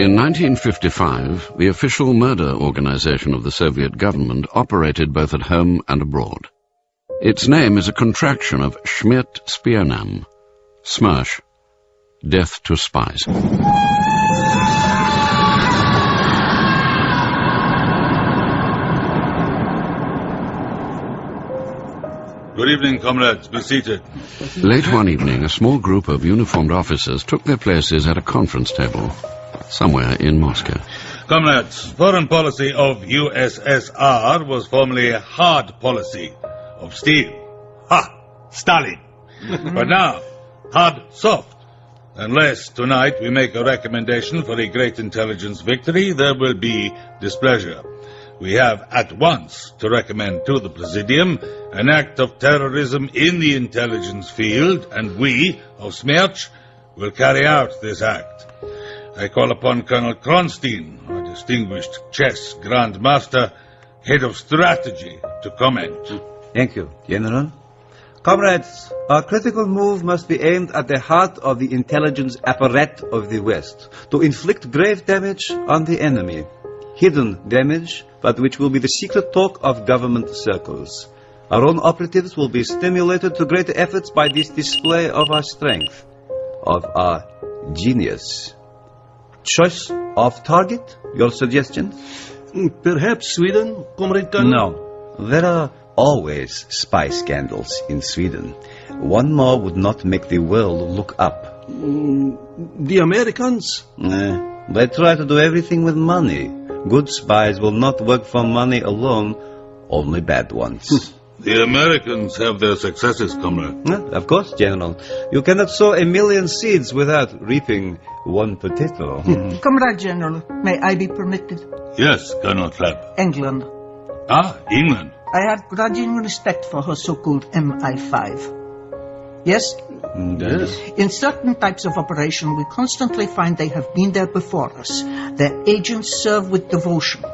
In 1955, the official murder organization of the Soviet government operated both at home and abroad. Its name is a contraction of Smert Spionam, SMERSH, Death to Spies. Good evening, comrades. Be seated. Late one evening, a small group of uniformed officers took their places at a conference table somewhere in Moscow. Comrades, foreign policy of USSR was formerly a hard policy of steel. Ha! Stalin. but now, hard soft. Unless tonight we make a recommendation for a great intelligence victory, there will be displeasure. We have at once to recommend to the Presidium an act of terrorism in the intelligence field, and we, of SMERSH, will carry out this act. I call upon Colonel Kronsteen, our distinguished chess grandmaster, head of strategy, to comment. Hmm. Thank you, General. Comrades, our critical move must be aimed at the heart of the intelligence apparatus of the West, to inflict grave damage on the enemy. Hidden damage, but which will be the secret talk of government circles. Our own operatives will be stimulated to greater efforts by this display of our strength, of our genius. Choice of target? Your suggestion? Perhaps Sweden, Comrade? No. There are always spy scandals in Sweden. One more would not make the world look up. Mm, the Americans? Eh, they try to do everything with money. Good spies will not work for money alone, only bad ones. The Americans have their successes, comrade. Of course, General. You cannot sow a million seeds without reaping one potato. Comrade General, may I be permitted? Yes, Colonel Klebb. England. Ah, England. I have grudging respect for her so-called MI5. Yes? yes. In certain types of operation, we constantly find they have been there before us. Their agents serve with devotion.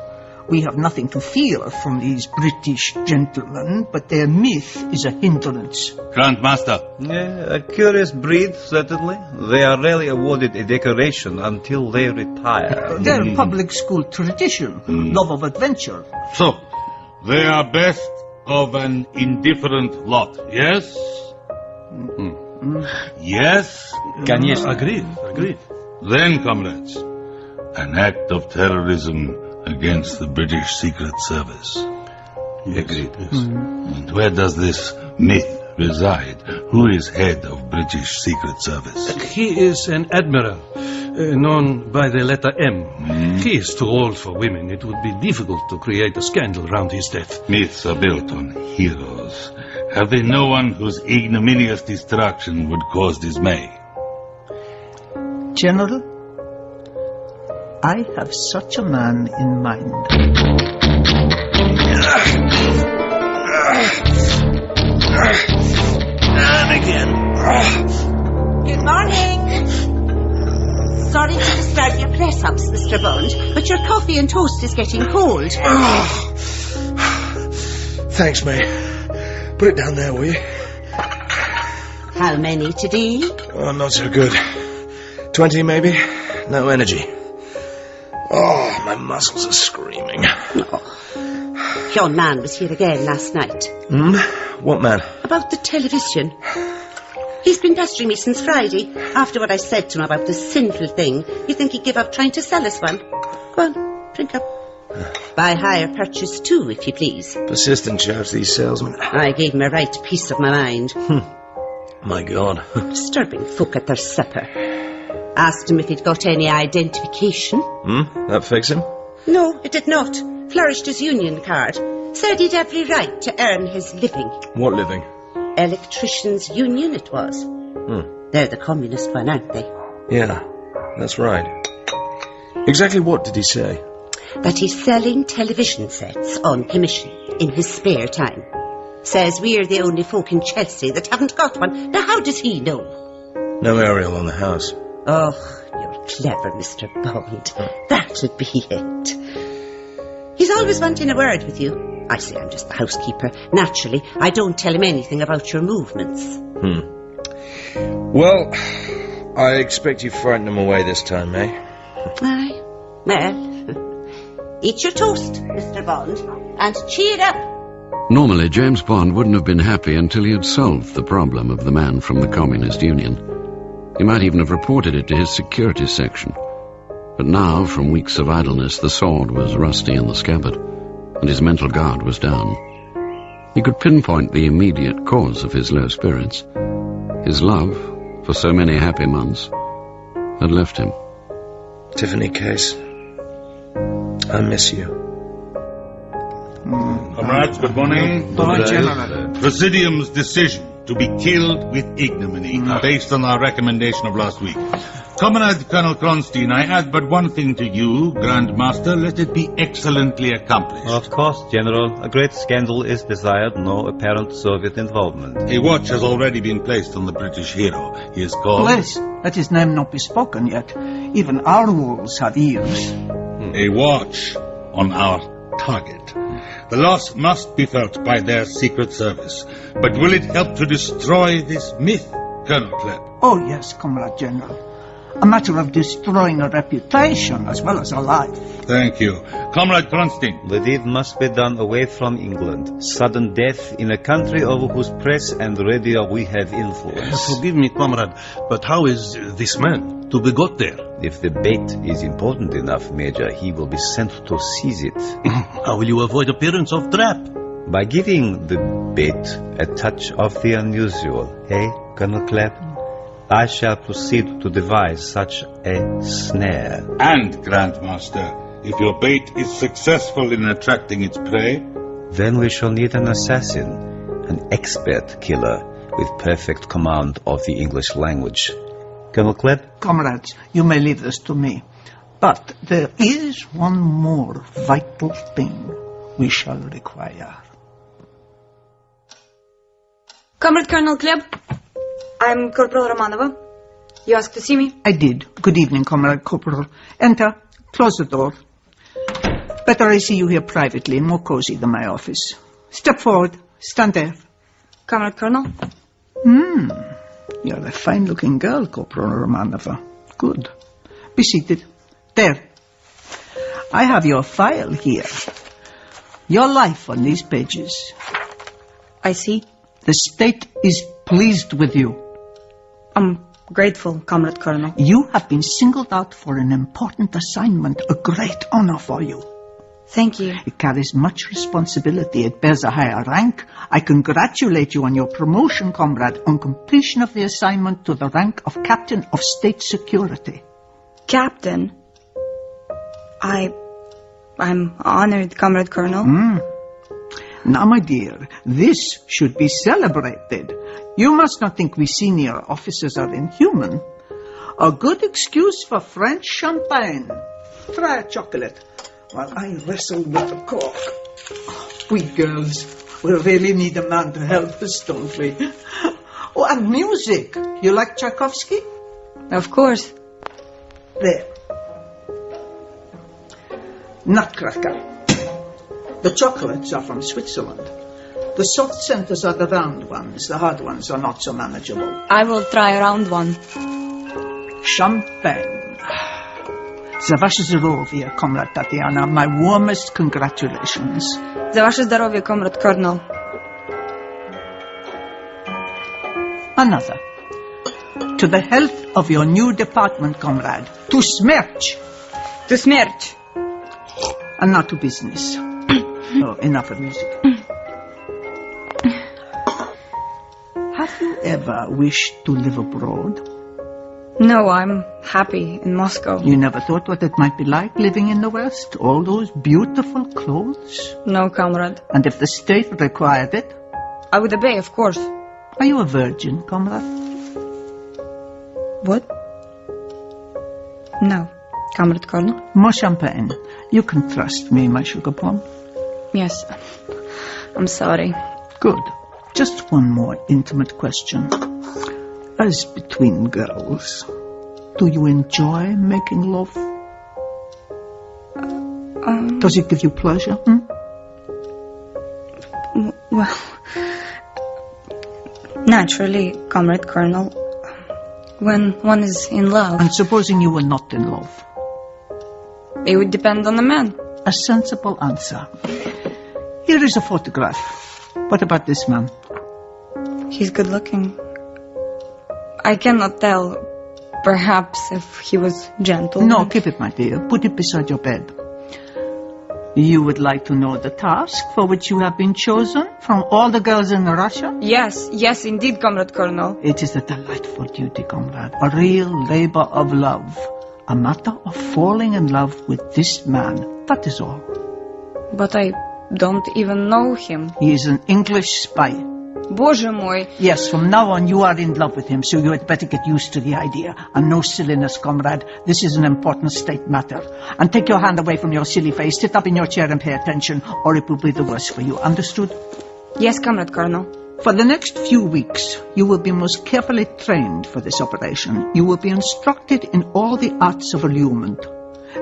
We have nothing to fear from these British gentlemen, but their myth is a hindrance. Grandmaster. Yeah, a curious breed, certainly. They are rarely awarded a decoration until they retire. Their mm. public school tradition, mm. love of adventure. So, they are best of an indifferent lot, yes? Mm. Yes? Can yes. Agreed, agreed. Then, comrades, an act of terrorism against the British Secret Service. Agreed. And where does this myth reside? Who is head of British Secret Service? He is an admiral, uh, known by the letter M. He is too old for women. It would be difficult to create a scandal around his death. Myths are built on heroes. Have they no one whose ignominious destruction would cause dismay? General, I have such a man in mind. And again. Good morning. Sorry to disturb your press ups, Mr. Bond, but your coffee and toast is getting cold. Thanks, mate. Put it down there, will you? How many today? Oh, not so good. Twenty, maybe? No energy. Oh, my muscles are screaming. Your man was here again last night. Hmm? What man? About the television. He's been pestering me since Friday. After what I said to him about the sinful thing, you think he'd give up trying to sell us one? Go on, drink up. By hire purchase too, if you please. Persistent chaps, these salesmen. I gave him a right piece of my mind. My God. Disturbing folk at their supper. Asked him if he'd got any identification. Hmm? That fix him? No, it did not. Flourished his union card. Said he'd every right to earn his living. What living? Electricians' union it was. Hmm. They're the communist one, aren't they? Yeah, that's right. Exactly what did he say? That he's selling television sets on commission in his spare time. Says we're the only folk in Chelsea that haven't got one. Now, how does he know? No aerial on the house. Oh, you're clever, Mr. Bond. That'll be it. He's always wanting a word with you. I say I'm just the housekeeper. Naturally, I don't tell him anything about your movements. Hmm. Well, I expect you frightened him away this time, eh? Aye. Well, eat your toast, Mr. Bond, and cheer up. Normally, James Bond wouldn't have been happy until he had solved the problem of the man from the Communist Union. He might even have reported it to his security section. But now, from weeks of idleness, the sword was rusty in the scabbard, and his mental guard was down. He could pinpoint the immediate cause of his low spirits. His love, for so many happy months, had left him. Tiffany Case. I miss you. Comrades, good morning. Bye, General. Presidium's decision to be killed with ignominy, mm-hmm. based on our recommendation of last week. Comrade Colonel Kronsteen, I add but one thing to you, Grand Master. Let it be excellently accomplished. Of course, General. A great scandal is desired, no apparent Soviet involvement. A watch has already been placed on the British hero. He is called... Please, let his name not be spoken yet. Even our wolves have ears. A watch on our target. The loss must be felt by their secret service. But will it help to destroy this myth, Colonel Klebb? Oh, yes, Comrade General. A matter of destroying a reputation as well as a life. Thank you. Comrade Kronsteen. The deed must be done away from England. Sudden death in a country over whose press and radio we have influence. Forgive me, comrade, but how is this man to be got there? If the bait is important enough, Major, he will be sent to seize it. How will you avoid appearance of trap? By giving the bait a touch of the unusual, eh, Colonel Klebb? I shall proceed to devise such a snare. And, Grandmaster, if your bait is successful in attracting its prey, Then we shall need an assassin, an expert killer with perfect command of the English language. Colonel Klebb? Comrades, you may leave this to me. But there is one more vital thing we shall require. Comrade Colonel Klebb, I'm Corporal Romanova. You asked to see me? I did. Good evening, Comrade Corporal. Enter. Close the door. Better I see you here privately, more cozy than my office. Step forward. Stand there. Comrade Colonel? Hmm. You're a fine-looking girl, Corporal Romanova. Good. Be seated. There. I have your file here. Your life on these pages. I see. The state is pleased with you. I'm grateful, Comrade Colonel. You have been singled out for an important assignment, a great honor for you. Thank you. It carries much responsibility. It bears a higher rank. I congratulate you on your promotion, comrade, on completion of the assignment to the rank of Captain of State Security. Captain. I... I'm honored, Comrade Colonel. Hmm. Now, my dear, this should be celebrated. You must not think we senior officers are inhuman. A good excuse for French champagne. Try a chocolate while I wrestle with the cork. Oh, we girls, we really need a man to help us, don't we? Oh, and music. You like Tchaikovsky? Of course. There. Nutcracker. The chocolates are from Switzerland. The soft centers are the round ones. The hard ones are not so manageable. I will try a round one. Champagne. Za zdrowie, comrade Tatiana. My warmest congratulations. Za zdrowie, comrade Colonel. Another. To the health of your new department, comrade. To SMERSH. To SMERSH. And now to business. oh, enough of music. Have you ever wished to live abroad? No, I'm happy in Moscow. You never thought what it might be like living in the West? All those beautiful clothes? No, comrade. And if the state required it? I would obey, of course. Are you a virgin, comrade? What? No, Comrade Colonel. More champagne. You can trust me, my sugar plum. Yes. I'm sorry. Good. Just one more intimate question. As between girls, do you enjoy making love? Um, Does it give you pleasure? Hmm? well, naturally, Comrade Colonel, when one is in love, And supposing you were not in love, It would depend on the man. A sensible answer. Here is a photograph. What about this man? He's good looking. I cannot tell. Perhaps if he was gentle. No, keep it, my dear. Put it beside your bed. You would like to know the task for which you have been chosen from all the girls in Russia? Yes, yes, indeed, Comrade Colonel. It is a delightful duty, comrade. A real labor of love. A matter of falling in love with this man. That is all. But I don't even know him. He is an English spy. Боже мой. Yes, from now on you are in love with him, so you had better get used to the idea. And no silliness, comrade. This is an important state matter. And take your hand away from your silly face, sit up in your chair and pay attention, or it will be the worse for you. Understood? Yes, Comrade Colonel. For the next few weeks, you will be most carefully trained for this operation. You will be instructed in all the arts of allurement.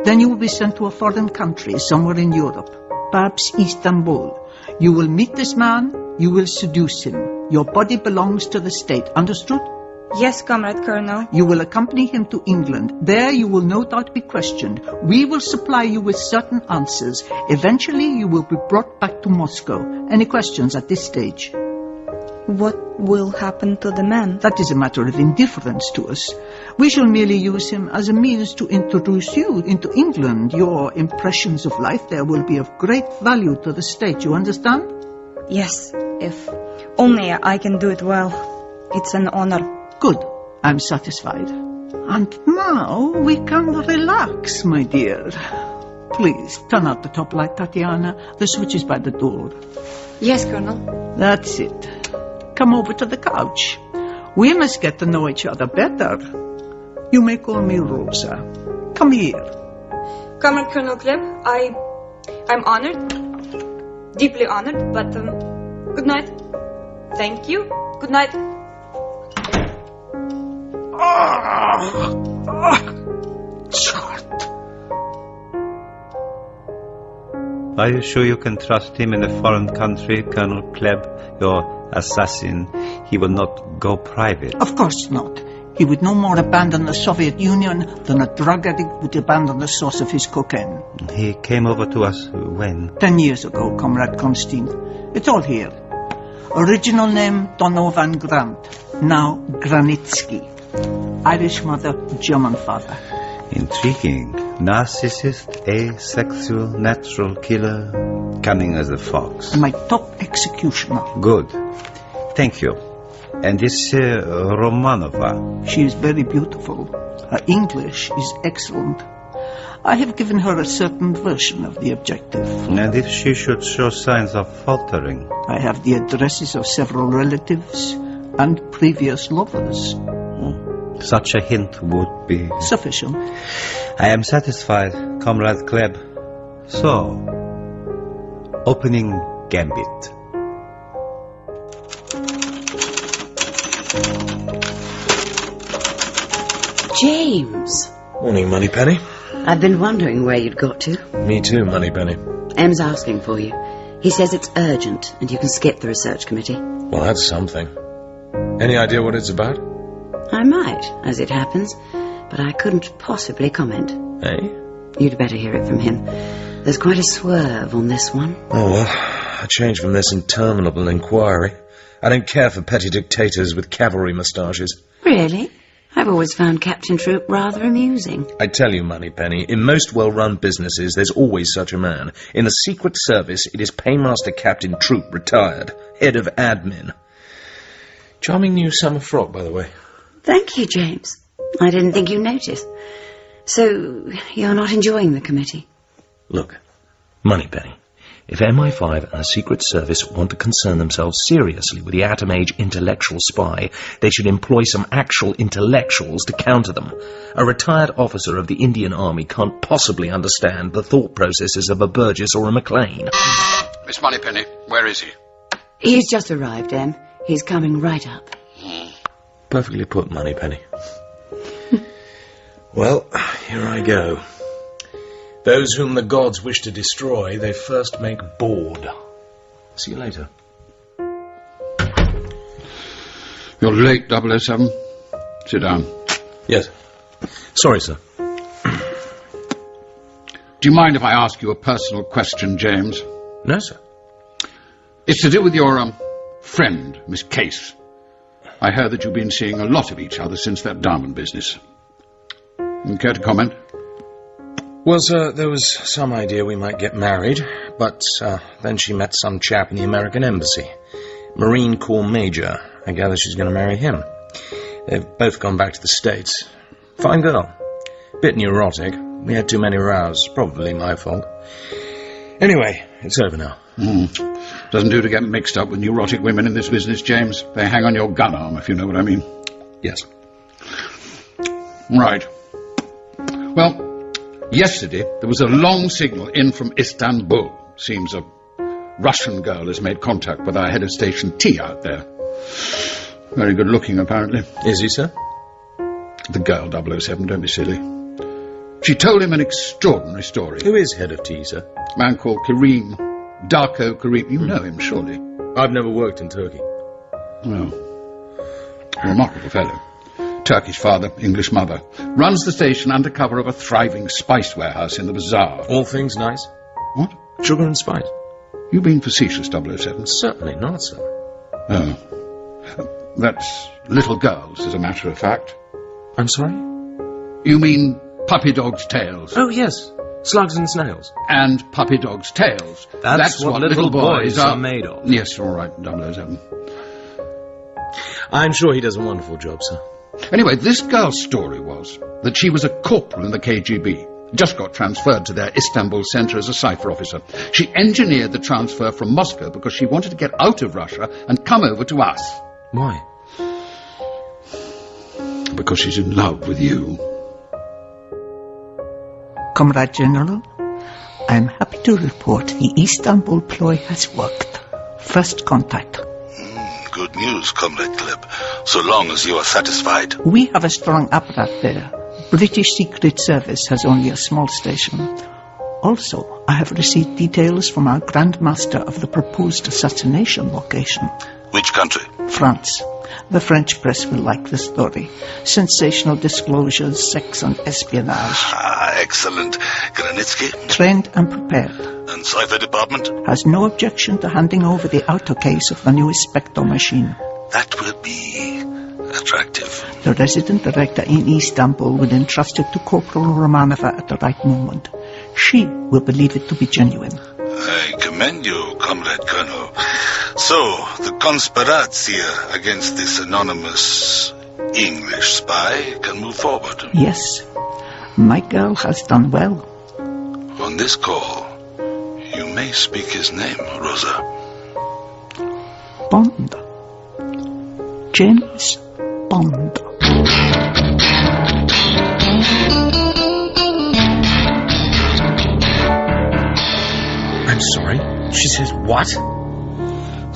Then you will be sent to a foreign country, somewhere in Europe, perhaps Istanbul. you will meet this man, you will seduce him. Your body belongs to the state, understood? Yes, Comrade Colonel. You will accompany him to England. There you will no doubt be questioned. We will supply you with certain answers. Eventually you will be brought back to Moscow. Any questions at this stage? What will happen to the man? That is a matter of indifference to us. We shall merely use him as a means to introduce you into England. Your impressions of life there will be of great value to the state, you understand? Yes, if only I can do it well. It's an honor. Good. I'm satisfied. And now we can relax, my dear. Please, turn out the top light, Tatiana. The switch is by the door. Yes, Colonel. That's it. Come over to the couch. We must get to know each other better. You may call me Rosa. Come here. Comrade Colonel Klebb, I... I'm honored. Deeply honored, but, um, good night. Thank you. Good night. Are you sure you can trust him in a foreign country, Colonel Klebb, your assassin? He will not go private. Of course not. He would no more abandon the Soviet Union than a drug addict would abandon the source of his cocaine. He came over to us when? Ten years ago, Comrade Kronsteen. It's all here. Original name Donovan Grant. Now Granitsky. Irish mother, German father. Intriguing. Narcissist, asexual, natural killer, cunning as a fox. And my top executioner. Good. Thank you. And this uh, Romanova? She is very beautiful. Her English is excellent. I have given her a certain version of the objective. And if she should show signs of faltering? I have the addresses of several relatives and previous lovers. Such a hint would be... Sufficient. I am satisfied, Comrade Klebb. So, opening gambit. James, Morning, Moneypenny. I've been wondering where you'd got to. Me too, Moneypenny. M's asking for you. He says it's urgent and you can skip the research committee. Well, that's something. Any idea what it's about? I might, as it happens, but I couldn't possibly comment. Eh? You'd better hear it from him. There's quite a swerve on this one. Oh, well, a change from this interminable inquiry. I don't care for petty dictators with cavalry moustaches. Really? I've always found Captain Troop rather amusing. I tell you, Moneypenny, in most well-run businesses, there's always such a man. In the Secret Service, it is Paymaster Captain Troop, retired, head of admin. Charming new summer frock, by the way. Thank you, James. I didn't think you noticed. So, you're not enjoying the committee? Look, Moneypenny, if MI5 and the Secret Service want to concern themselves seriously with the atom age intellectual spy, they should employ some actual intellectuals to counter them. A retired officer of the Indian Army can't possibly understand the thought processes of a Burgess or a Maclean. Miss Moneypenny, where is he? He's just arrived, Em. He's coming right up. Perfectly put, Moneypenny. well, here I go. Those whom the gods wish to destroy, they first make bored. See you later. You're late, 007. Sit down. Yes. Sorry, sir. Do you mind if I ask you a personal question, James? No, sir. It's to do with your um, friend, Miss Case. I heard that you've been seeing a lot of each other since that diamond business. Care to comment? Well, sir, there was some idea we might get married, but uh, then she met some chap in the American Embassy. Marine Corps Major. I gather she's going to marry him. They've both gone back to the States. Fine girl. Bit neurotic. We had too many rows. Probably my fault. Anyway, it's over now. Mm. Doesn't do to get mixed up with neurotic women in this business, James. They hang on your gun arm, if you know what I mean. Yes. Right. Well, yesterday there was a long signal in from Istanbul. Seems a Russian girl has made contact with our head of station T out there. Very good looking, apparently. Is he, sir? The girl, 007, don't be silly. She told him an extraordinary story. Who is head of T, sir? A man called Kerim. Darko Kerim. You know him, surely. I've never worked in Turkey. Well, remarkable fellow. Turkish father, English mother. Runs the station under cover of a thriving spice warehouse in the bazaar. All things nice? What? Sugar and spice? You being facetious, 007? Certainly not, sir. Oh. That's little girls, as a matter of fact. I'm sorry? You mean puppy dogs' tails? Oh, yes. Slugs and snails. And puppy dogs' tails. That's what little boys are made of. Yes, all right, 007. I'm sure he does a wonderful job, sir. Anyway, this girl's story was that she was a corporal in the KGB. Just got transferred to their Istanbul centre as a cipher officer. She engineered the transfer from Moscow because she wanted to get out of Russia and come over to us. Why? Because she's in love with you. Comrade General, I am happy to report the Istanbul ploy has worked. First contact. Hmm, good news, Comrade Klebb, so long as you are satisfied. We have a strong apparatus there. British Secret Service has only a small station. Also, I have received details from our Grand Master of the proposed assassination location. Which country? France. The French press will like the story. Sensational disclosures, sex and espionage. Ah, excellent. Granitsky? Trained and prepared. And Cipher Department? Has no objection to handing over the outer case of the new Spectre machine. That will be attractive. The resident director in Istanbul will entrust it to Corporal Romanova at the right moment. She will believe it to be genuine. I commend you, Comrade Colonel. So, the conspiratio against this anonymous English spy can move forward. Yes, my girl has done well. On this call, you may speak his name, Rosa. Bond. James Bond. I'm sorry. She says what?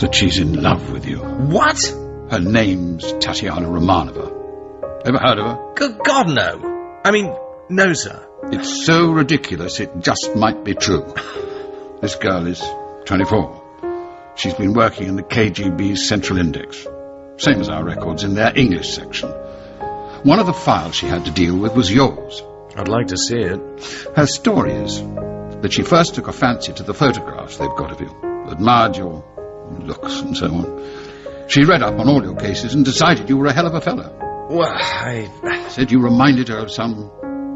That she's in love with you. What? Her name's Tatiana Romanova. Ever heard of her? Good God, no. I mean, no, sir. It's so ridiculous it just might be true. This girl is 24. She's been working in the KGB's Central Index. Same as our records in their English section. One of the files she had to deal with was yours. I'd like to see it. Her story is that she first took a fancy to the photographs they've got of you, admired your looks and so on. She read up on all your cases and decided you were a hell of a fellow. Well, I... Said you reminded her of some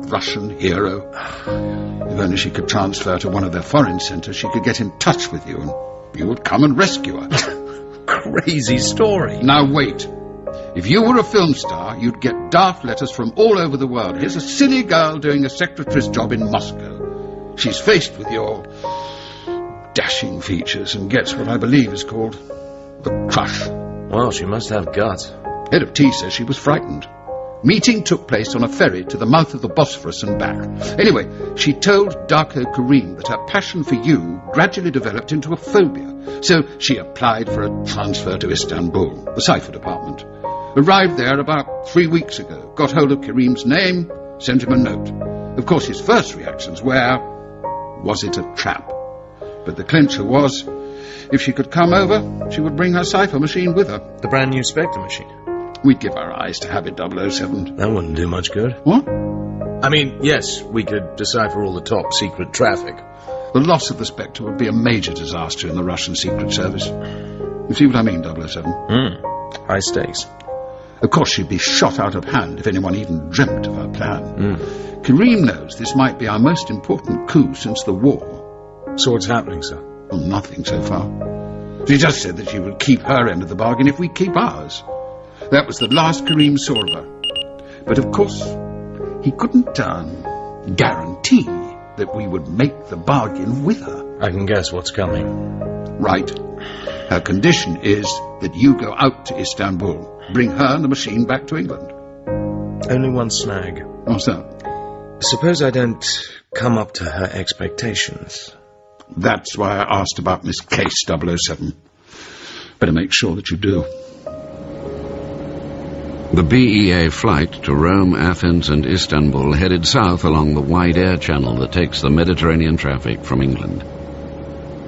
Russian hero. If only she could transfer to one of their foreign centres, she could get in touch with you and you would come and rescue her. Crazy story. Now wait. If you were a film star, you'd get daft letters from all over the world. Here's a silly girl doing a secretary's job in Moscow. She's faced with your dashing features and gets what I believe is called the crush. Well, she must have guts. Head of T says she was frightened. Meeting took place on a ferry to the mouth of the Bosphorus and back. Anyway, she told Darko Kerim that her passion for you gradually developed into a phobia. So she applied for a transfer to Istanbul, the cipher department. Arrived there about three weeks ago, got hold of Kerim's name, sent him a note. Of course, his first reactions were, was it a trap? But the clincher was, if she could come over, she would bring her cipher machine with her. The brand new Spectre machine. We'd give our eyes to have it 007. That wouldn't do much good. What? I mean, yes, we could decipher all the top secret traffic. The loss of the Spectre would be a major disaster in the Russian Secret Service. You see what I mean, 007? Hmm. High stakes. Of course, she'd be shot out of hand if anyone even dreamt of her plan. Kerim knows this might be our most important coup since the war. So what's happening, sir? Well, nothing so far. She just said that she would keep her end of the bargain if we keep ours. That was the last Kerim saw of her. But of course, he couldn't um, guarantee that we would make the bargain with her. I can guess what's coming. Right. Her condition is that you go out to Istanbul, bring her and the machine back to England. Only one snag. What's that? Suppose I don't come up to her expectations. That's why I asked about Miss Case 007. Better make sure that you do. The BEA flight to Rome, Athens and Istanbul headed south along the wide air channel that takes the Mediterranean traffic from England.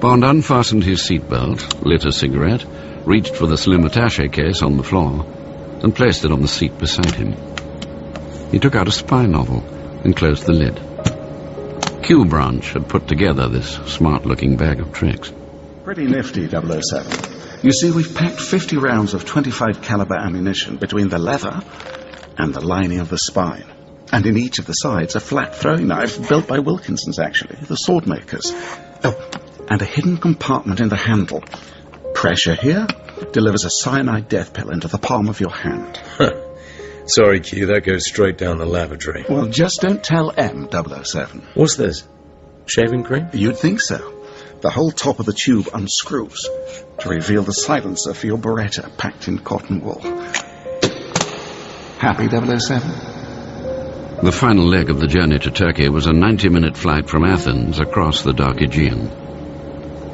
Bond unfastened his seatbelt, lit a cigarette, reached for the slim attaché case on the floor, and placed it on the seat beside him. He took out a spy novel and closed the lid. Q Branch had put together this smart-looking bag of tricks. Pretty nifty, 007. You see, we've packed 50 rounds of 25 caliber ammunition between the leather and the lining of the spine. And in each of the sides, a flat throwing knife built by Wilkinson's, actually, the sword makers. Oh, and a hidden compartment in the handle. Pressure here delivers a cyanide death pill into the palm of your hand. Sorry, Q, that goes straight down the lavatory. Well, just don't tell M, 007. What's this? Shaving cream? You'd think so. The whole top of the tube unscrews to reveal the silencer for your Beretta packed in cotton wool. Happy 007? The final leg of the journey to Turkey was a 90-minute flight from Athens across the dark Aegean.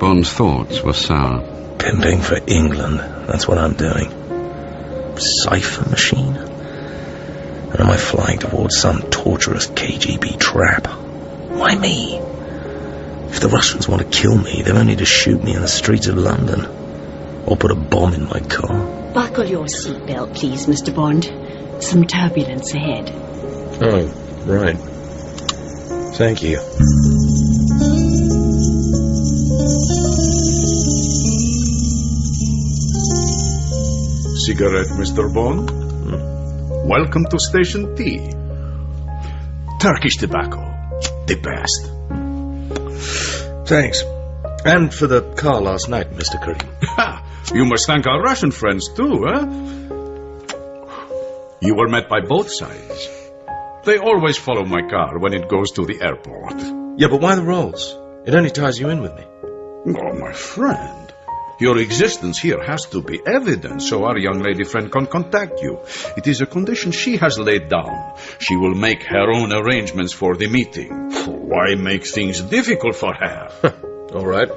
Bond's thoughts were sour. Pimping for England. That's what I'm doing. Cipher machine? And am I flying towards some torturous KGB trap? Why me? If the Russians want to kill me, they've only to shoot me in the streets of London. Or put a bomb in my car. Buckle your seatbelt, please, Mr. Bond. Some turbulence ahead. Oh, right. Thank you. Cigarette, Mr. Bond? Welcome to Station T. Turkish tobacco. The best. Thanks. And for the car last night, Mr. Ha! You must thank our Russian friends too, eh? You were met by both sides. They always follow my car when it goes to the airport. Yeah, but why the rolls? It only ties you in with me. Oh, my friend. Your existence here has to be evident so our young lady friend can contact you. It is a condition she has laid down. She will make her own arrangements for the meeting. Why make things difficult for her? All right.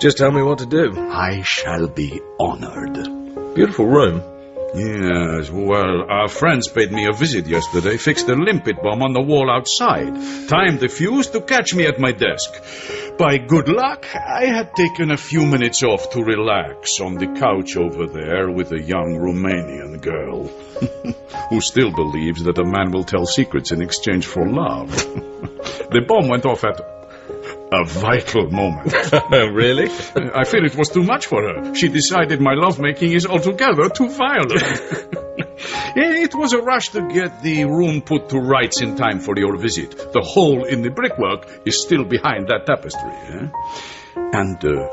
Just tell me what to do. I shall be honored. Beautiful room. Yes, well, our friends paid me a visit yesterday, fixed a limpet bomb on the wall outside, timed the fuse to catch me at my desk. By good luck, I had taken a few minutes off to relax on the couch over there with a young Romanian girl who still believes that a man will tell secrets in exchange for love. the bomb went off at a vital moment. really? I fear it was too much for her. She decided my lovemaking is altogether too violent. it was a rush to get the room put to rights in time for your visit. The hole in the brickwork is still behind that tapestry. Eh? And uh,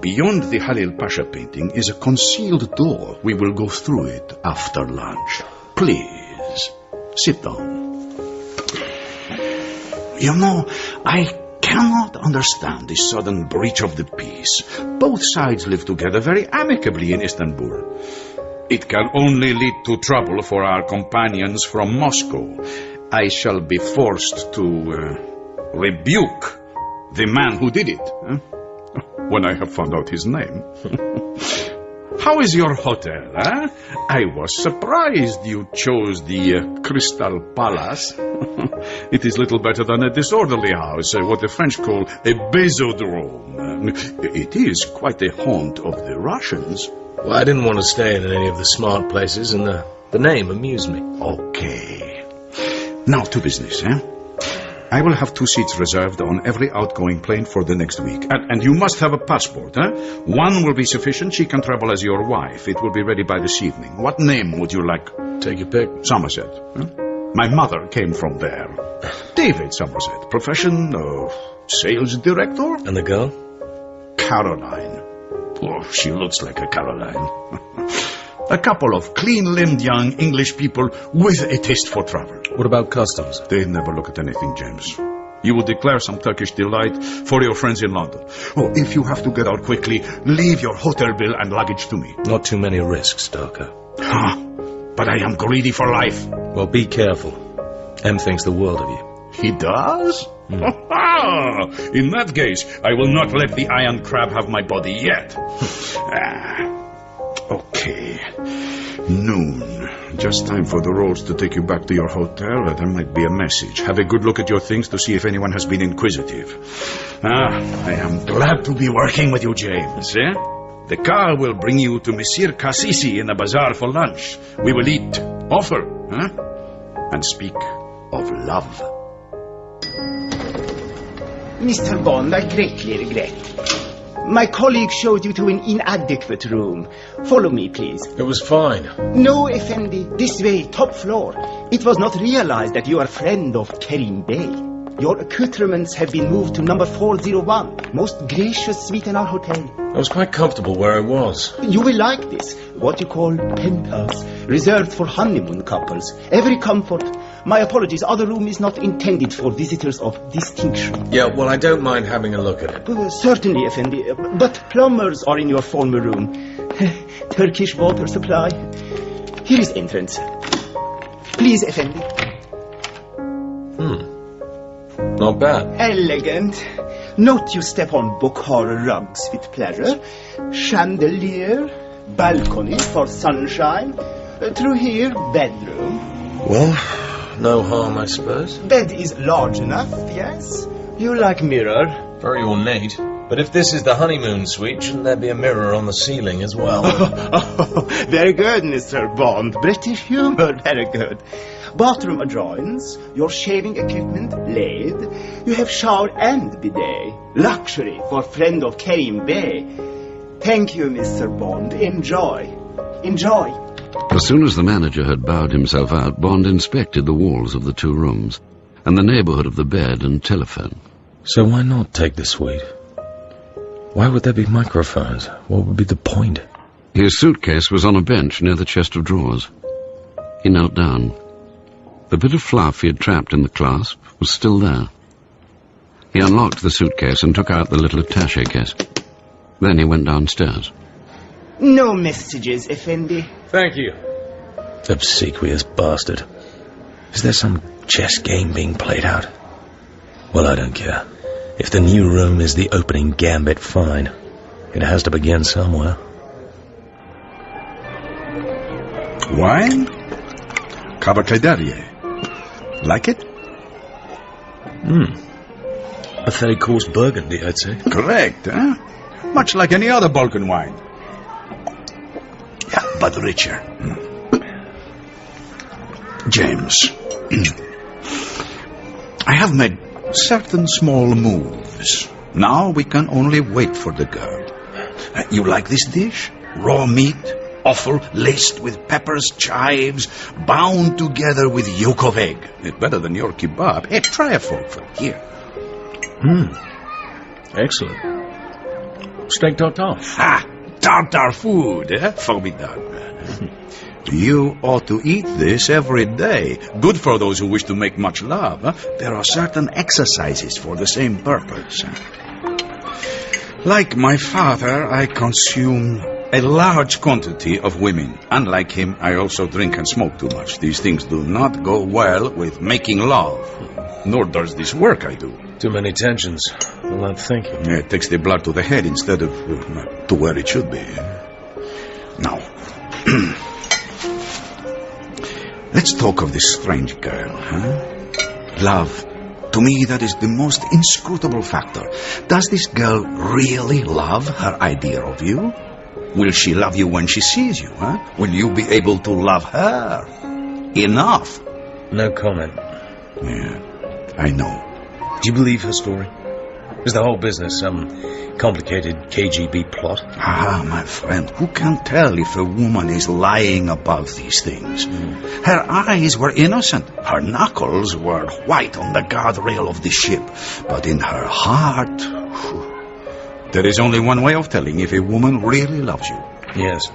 beyond the Halil Pasha painting is a concealed door. We will go through it after lunch. Please, sit down. You know, I cannot understand this sudden breach of the peace. Both sides live together very amicably in Istanbul. It can only lead to trouble for our companions from Moscow. I shall be forced to uh, rebuke the man who did it eh? when I have found out his name. How is your hotel, eh? I was surprised you chose the uh, Crystal Palace. it is little better than a disorderly house, uh, what the French call a baisodrome. Uh, it is quite a haunt of the Russians. Well, I didn't want to stay in any of the smart places, and the, the name amused me. Okay. Now to business, eh? I will have two seats reserved on every outgoing plane for the next week. And, and you must have a passport, eh? One will be sufficient. She can travel as your wife. It will be ready by this evening. What name would you like? Take your pick. Somerset. eh? My mother came from there. David Somerset. Profession, uh, sales director? And the girl? Caroline. Oh, she looks like a Caroline. a couple of clean-limbed young English people with a taste for travel. What about customs? They never look at anything, James. You will declare some Turkish delight for your friends in London. Oh, if you have to get out quickly, leave your hotel bill and luggage to me. Not too many risks, Darko. Ah, but I am greedy for life. Well, be careful. M thinks the world of you. He does? in that case, I will not let the iron crab have my body yet. Ah, okay. Noon. Just time for the roads to take you back to your hotel. There might be a message. Have a good look at your things to see if anyone has been inquisitive. Ah, I am glad to be working with you, James. Eh? The car will bring you to Monsieur Cassisi in the bazaar for lunch. We will eat, offer, huh? and speak of love. Mr. Bond, I greatly regret. My colleague showed you to an inadequate room. Follow me, please. It was fine. No, Effendi, this way, top floor. It was not realized that you are friend of Kerim Bey. Your accoutrements have been moved to number 401, most gracious suite in our hotel. I was quite comfortable where I was. You will like this, what you call penthouse, reserved for honeymoon couples. Every comfort. My apologies, other room is not intended for visitors of distinction. Yeah, well, I don't mind having a look at it. Uh, certainly, Effendi, uh, but plumbers are in your former room. Turkish water supply. Here is entrance. Please, Effendi. Hmm. Not bad. Elegant. Note you step on Bukhara rugs with pleasure. Chandelier. Balcony for sunshine. Uh, through here, bedroom. Well, no harm, I suppose. Bed is large enough, yes. You like mirror. Very ornate. But if this is the honeymoon suite, shouldn't there be a mirror on the ceiling as well? Oh, very good, Mr. Bond. British humor, very good. Bathroom adjoins, your shaving equipment laid. You have shower and bidet. Luxury for friend of Kerim Bey. Thank you, Mr. Bond. Enjoy. Enjoy. As soon as the manager had bowed himself out, Bond inspected the walls of the two rooms and the neighborhood of the bed and telephone. So why not take the suite? Why would there be microphones? What would be the point? His suitcase was on a bench near the chest of drawers. He knelt down. The bit of fluff he had trapped in the clasp was still there. He unlocked the suitcase and took out the little attache case. Then he went downstairs. No messages, Effendi. Thank you. Obsequious bastard. Is there some chess game being played out? Well, I don't care. If the new room is the opening gambit, fine. It has to begin somewhere. Wine? Cava Like it? Hmm. A third course burgundy, I'd say. Correct, huh? Much like any other Balkan wine. Yeah, but richer. Hmm. James, I have made certain small moves. Now we can only wait for the girl. Uh, you like this dish? Raw meat, offal laced with peppers, chives, bound together with yolk of egg. It's better than your kebab. Hey, try a forkful. Here. Hmm. Excellent. Steak tartare. Ha! Tartar food, eh? Formidable. You ought to eat this every day. Good for those who wish to make much love. Huh? There are certain exercises for the same purpose. Like my father, I consume a large quantity of women. Unlike him, I also drink and smoke too much. These things do not go well with making love. Nor does this work I do. Too many tensions. A lot thinking. Yeah, it takes the blood to the head instead of uh, to where it should be. Now, let's talk of this strange girl, huh? Love. To me, that is the most inscrutable factor. Does this girl really love her idea of you? Will she love you when she sees you, huh? Will you be able to love her? Enough. No comment. Yeah, I know. Do you believe her story? Is the whole business some complicated KGB plot? Ah, my friend, who can tell if a woman is lying about these things? Her eyes were innocent. Her knuckles were white on the guardrail of the ship. But in her heart... There is only one way of telling if a woman really loves you. Yes.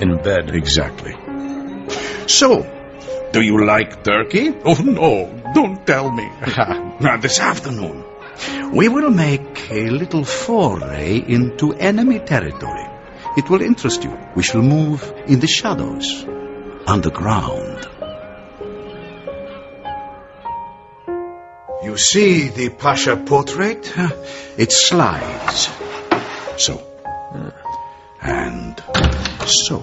In bed. Exactly. So, do you like turkey? Oh, no, don't tell me. Now, this afternoon, we will make a little foray into enemy territory. It will interest you. We shall move in the shadows, underground. You see the Pasha portrait? It slides. So. And so.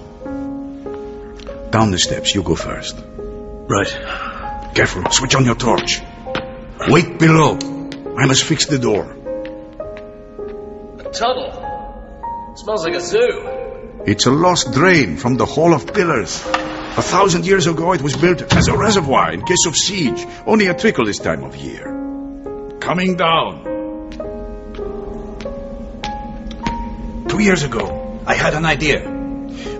Down the steps, you go first. Right. Careful, switch on your torch. Wait below. I must fix the door. A tunnel. smells like a zoo. It's a lost drain from the Hall of Pillars. A thousand years ago, it was built as a reservoir in case of siege. Only a trickle this time of year. Coming down. Two years ago, I had an idea.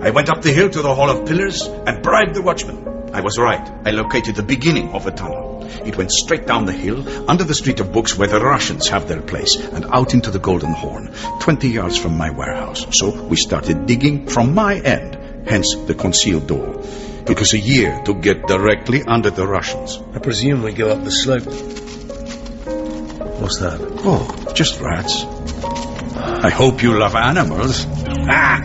I went up the hill to the Hall of Pillars and bribed the watchman. I was right. I located the beginning of a tunnel. It went straight down the hill, under the Street of Books where the Russians have their place, and out into the Golden Horn, 20 yards from my warehouse. So we started digging from my end, hence the concealed door. Took us a year to get directly under the Russians. I presume we go up the slope. What's that? Oh, just rats. I hope you love animals. Ah!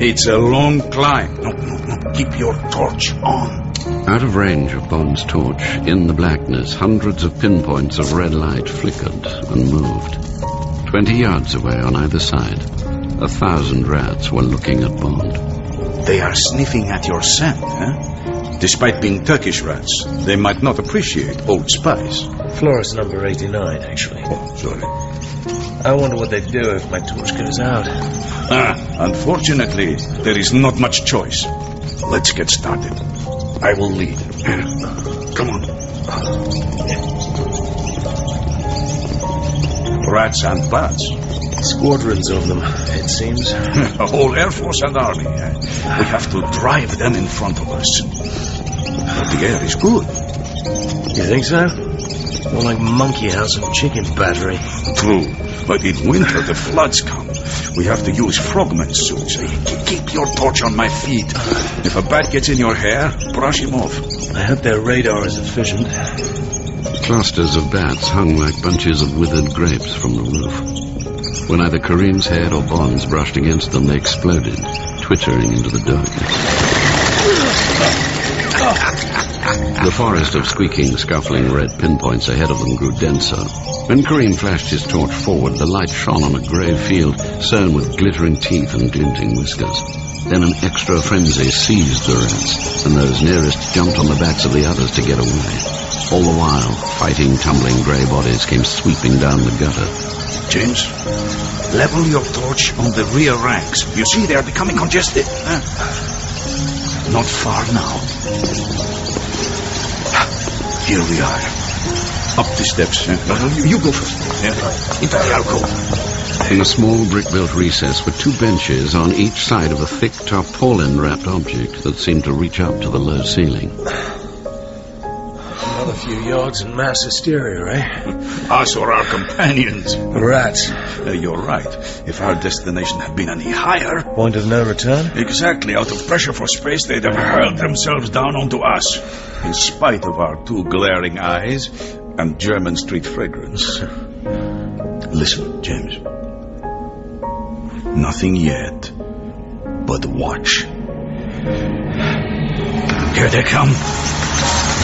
It's a long climb. No, no, no. Keep your torch on. Out of range of Bond's torch, in the blackness, hundreds of pinpoints of red light flickered and moved. Twenty yards away on either side, a thousand rats were looking at Bond. They are sniffing at your scent, huh? Despite being Turkish rats, they might not appreciate old spice. Floris number 89, actually. Oh, sorry. I wonder what they'd do if my torch goes out. Ah, unfortunately, there is not much choice. Let's get started. I will lead. Come on. Rats and bats. Squadrons of them, it seems. A whole air force and army. Eh? We have to drive them in front of us. But the air is good. You think so? More like monkey house and chicken battery. True. But in winter, the floods come. We have to use frogman suits. Keep your torch on my feet. If a bat gets in your hair, brush him off. I hope their radar is efficient. Clusters of bats hung like bunches of withered grapes from the roof. When either Kerim's head or Bond's brushed against them, they exploded, twittering into the darkness. The forest of squeaking, scuffling red pinpoints ahead of them grew denser. When Kerim flashed his torch forward, the light shone on a grey field sown with glittering teeth and glinting whiskers. Then an extra frenzy seized the rats, and those nearest jumped on the backs of the others to get away. All the while, fighting, tumbling grey bodies came sweeping down the gutter. James, level your torch on the rear ranks. You see, they are becoming congested. Huh? Not far now. Here we are. Up the steps. Huh? You, you go first. Yeah? Into the alcove. In a small brick-built recess were two benches on each side of a thick tarpaulin-wrapped object that seemed to reach up to the low ceiling. Another few yards and mass hysteria, eh? Us or our companions. Rats. Uh, you're right. If our destination had been any higher... Point of no return? Exactly. Out of pressure for space, they'd have hurled themselves down onto us. In spite of our two glaring eyes and Jermyn Street fragrance. Listen, James. Nothing yet, but watch. Here they come.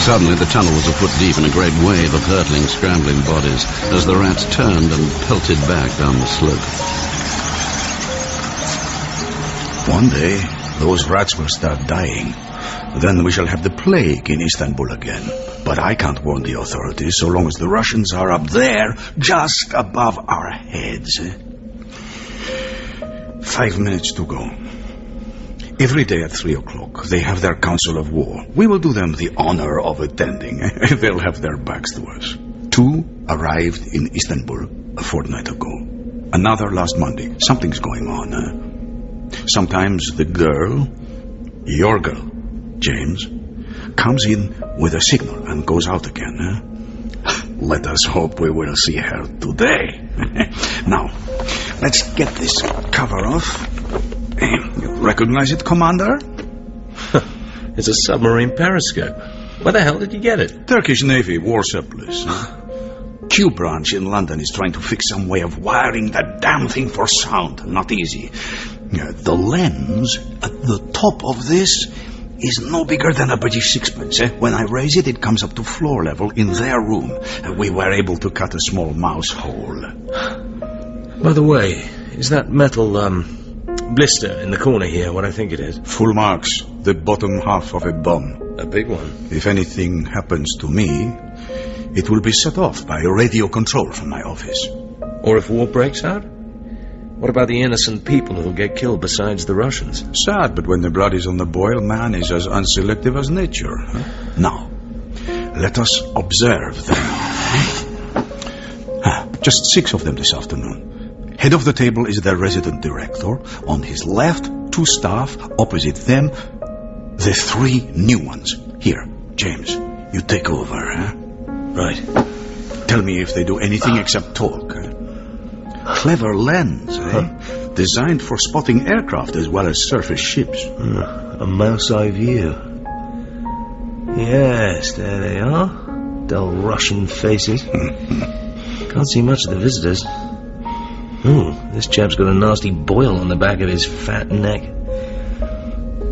Suddenly, the tunnel was a foot deep in a great wave of hurtling, scrambling bodies as the rats turned and pelted back down the slope. One day, those rats will start dying. Then we shall have the plague in Istanbul again. But I can't warn the authorities so long as the Russians are up there, just above our heads. Eh? Five minutes to go. Every day at three o'clock, they have their council of war. We will do them the honor of attending. Eh? They'll have their backs to us. Two arrived in Istanbul a fortnight ago. Another last Monday. Something's going on. Huh? Sometimes the girl, your girl, James, comes in with a signal and goes out again. Huh? Eh? Let us hope we will see her today. now, let's get this cover off. You recognize it, Commander? it's a submarine periscope. Where the hell did you get it? Turkish Navy war surplus. Q branch in London is trying to fix some way of wiring that damn thing for sound. Not easy. Uh, the lens at the top of this is no bigger than a British sixpence. Eh? When I raise it, it comes up to floor level in their room. We were able to cut a small mouse hole. By the way, is that metal, um, blister in the corner here what I think it is? Full marks. The bottom half of a bomb. A big one. If anything happens to me, it will be set off by radio control from my office. Or if war breaks out? What about the innocent people who get killed besides the Russians? Sad, but when the blood is on the boil, man is as unselective as nature. Huh? Now, let us observe them. ah, just six of them this afternoon. Head of the table is the resident director. On his left, two staff. Opposite them, the three new ones. Here, James, you take over, huh? Right. Tell me if they do anything except talk. Huh? Clever lens, eh? Huh. Designed for spotting aircraft as well as surface ships. Uh, a mouse eye view. Yes, there they are. Dull Russian faces. Can't see much of the visitors. Ooh, this chap's got a nasty boil on the back of his fat neck.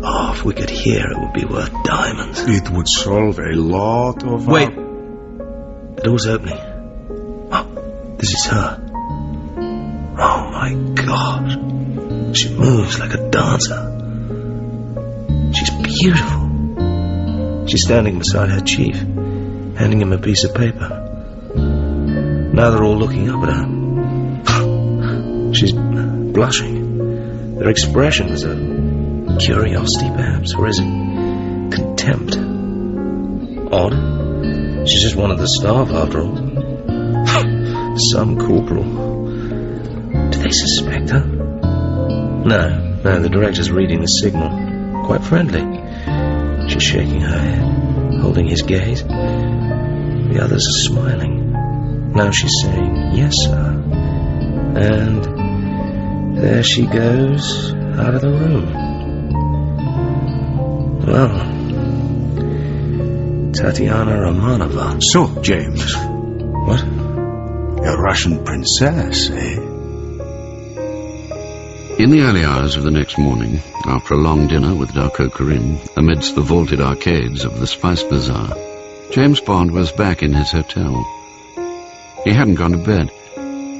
Oh, if we could hear, it would be worth diamonds. It would solve a lot of... Wait. The door's opening. Oh, this is her. Oh my god. She moves like a dancer. She's beautiful. She's standing beside her chief, handing him a piece of paper. Now they're all looking up at her. She's blushing. Their expressions are curiosity, perhaps, or is it contempt? Odd. She's just one of the staff, after all. Some corporal. They suspect her? No, no, the director's reading the signal. Quite friendly. She's shaking her head, holding his gaze. The others are smiling. Now she's saying, yes, sir. And there she goes out of the room. Well, Tatiana Romanova. So, James. What? A Russian princess, eh? In the early hours of the next morning, after a long dinner with Darko Kerim, amidst the vaulted arcades of the Spice Bazaar, James Bond was back in his hotel. He hadn't gone to bed.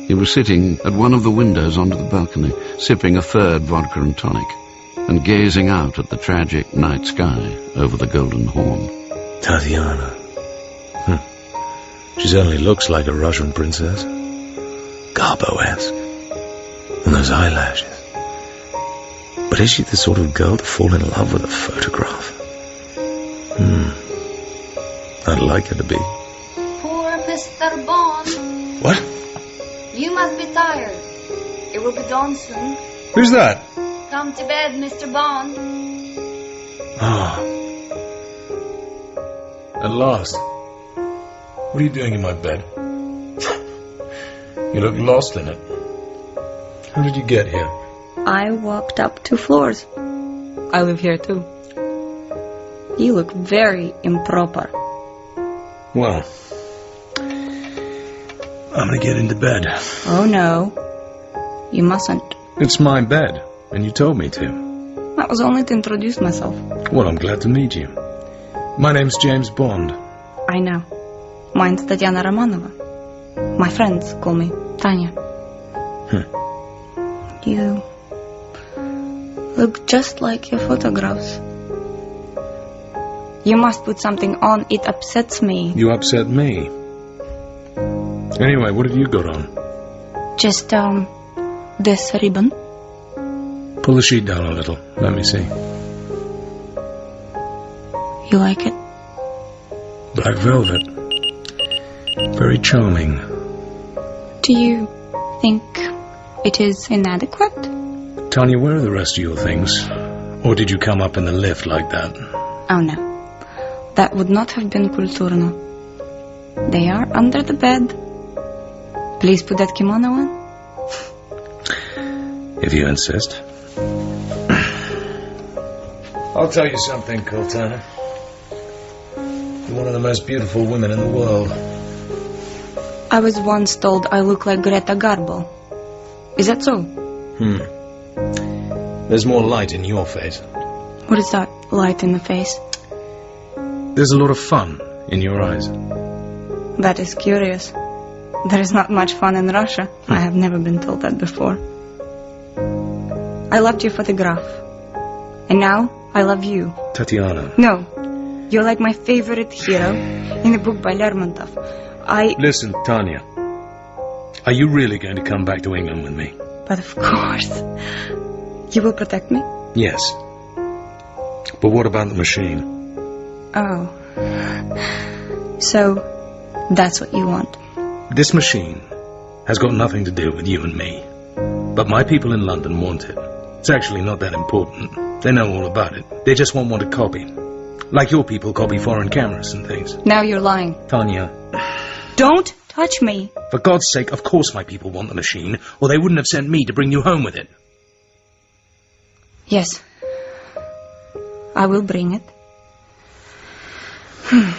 He was sitting at one of the windows onto the balcony, sipping a third vodka and tonic, and gazing out at the tragic night sky over the Golden Horn. Tatiana. Hm. She certainly looks like a Russian princess. Garbo-esque. And those eyelashes. But is she the sort of girl to fall in love with a photograph? Hmm. I'd like her to be. Poor Mr. Bond. What? You must be tired. It will be dawn soon. Who's that? Come to bed, Mr. Bond. Ah. At last. What are you doing in my bed? you look lost in it. How did you get here? I walked up two floors. I live here too. You look very improper. Well, I'm gonna get into bed. Oh no. You mustn't. It's my bed, and you told me to. That was only to introduce myself. Well, I'm glad to meet you. My name's James Bond. I know. Mine's Tatiana Romanova. My friends call me Tanya. Hmm. You look just like your photographs. You must put something on. It upsets me. You upset me. Anyway, what have you got on? Just, um, this ribbon. Pull the sheet down a little. Let me see. You like it? Black velvet. Very charming. Do you think it is inadequate? Tanya, where are the rest of your things? Or did you come up in the lift like that? Oh no. That would not have been Kulturno. They are under the bed. Please put that kimono on. If you insist. I'll tell you something, Kultana. You're one of the most beautiful women in the world. I was once told I look like Greta Garbo. Is that so? Hmm. There's more light in your face. What is that light in the face? There's a lot of fun in your eyes. That is curious. There is not much fun in Russia. Hmm. I have never been told that before. I loved your photograph. And now I love you. Tatiana. No. You're like my favorite hero in the book by Lermontov. I. Listen, Tanya. Are you really going to come back to England with me? But of course. You will protect me? Yes. But what about the machine? Oh. So, that's what you want. This machine has got nothing to do with you and me. But my people in London want it. It's actually not that important. They know all about it. They just won't want a copy. Like your people copy foreign cameras and things. Now you're lying. Tanya, Don't touch me. for God's sake, of course my people want the machine, or they wouldn't have sent me to bring you home with it. Yes. I will bring it. Hmm.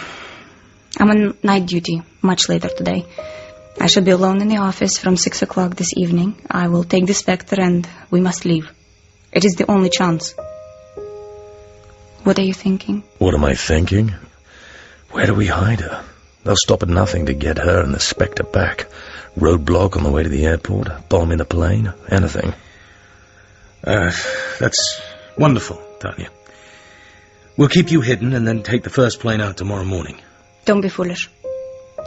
I'm on night duty much later today. I shall be alone in the office from six o'clock this evening. I will take the Spektor and we must leave. It is the only chance. What are you thinking? What am I thinking? Where do we hide her? They'll stop at nothing to get her and the Spektor back. Roadblock on the way to the airport, bomb in the plane, anything. Uh, that's wonderful, Tanya. We'll keep you hidden and then take the first plane out tomorrow morning. Don't be foolish.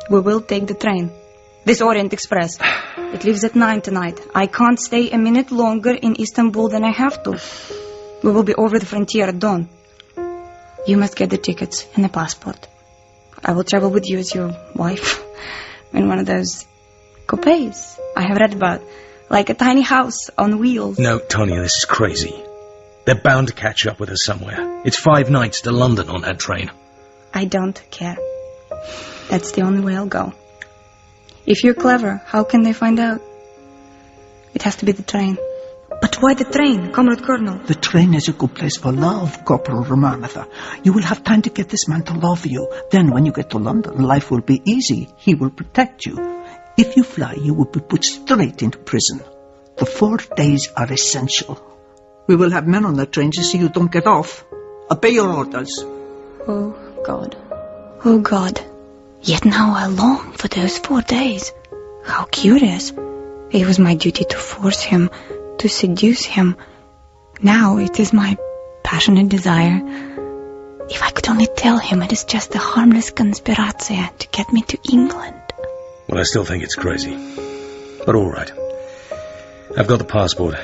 We will take the train. This Orient Express. It leaves at nine tonight. I can't stay a minute longer in Istanbul than I have to. We will be over the frontier at dawn. You must get the tickets and the passport. I will travel with you as your wife in one of those coupes I have read about, like a tiny house on wheels. No, Tanya, this is crazy. They're bound to catch up with us somewhere. It's five nights to London on that train. I don't care. That's the only way I'll go. If you're clever, how can they find out? It has to be the train. But why the train, Comrade Colonel? The train is a good place for love, Corporal Romanova. You will have time to get this man to love you. Then, when you get to London, life will be easy. He will protect you. If you fly, you will be put straight into prison. The four days are essential. We will have men on the train to see you don't get off. Obey your orders. Oh, God. Oh, God. Yet now I long for those four days. How curious. It was my duty to force him, to seduce him. Now it is my passionate desire. If I could only tell him it is just a harmless conspiratio to get me to England. Well, I still think it's crazy. But all right. I've got the passport.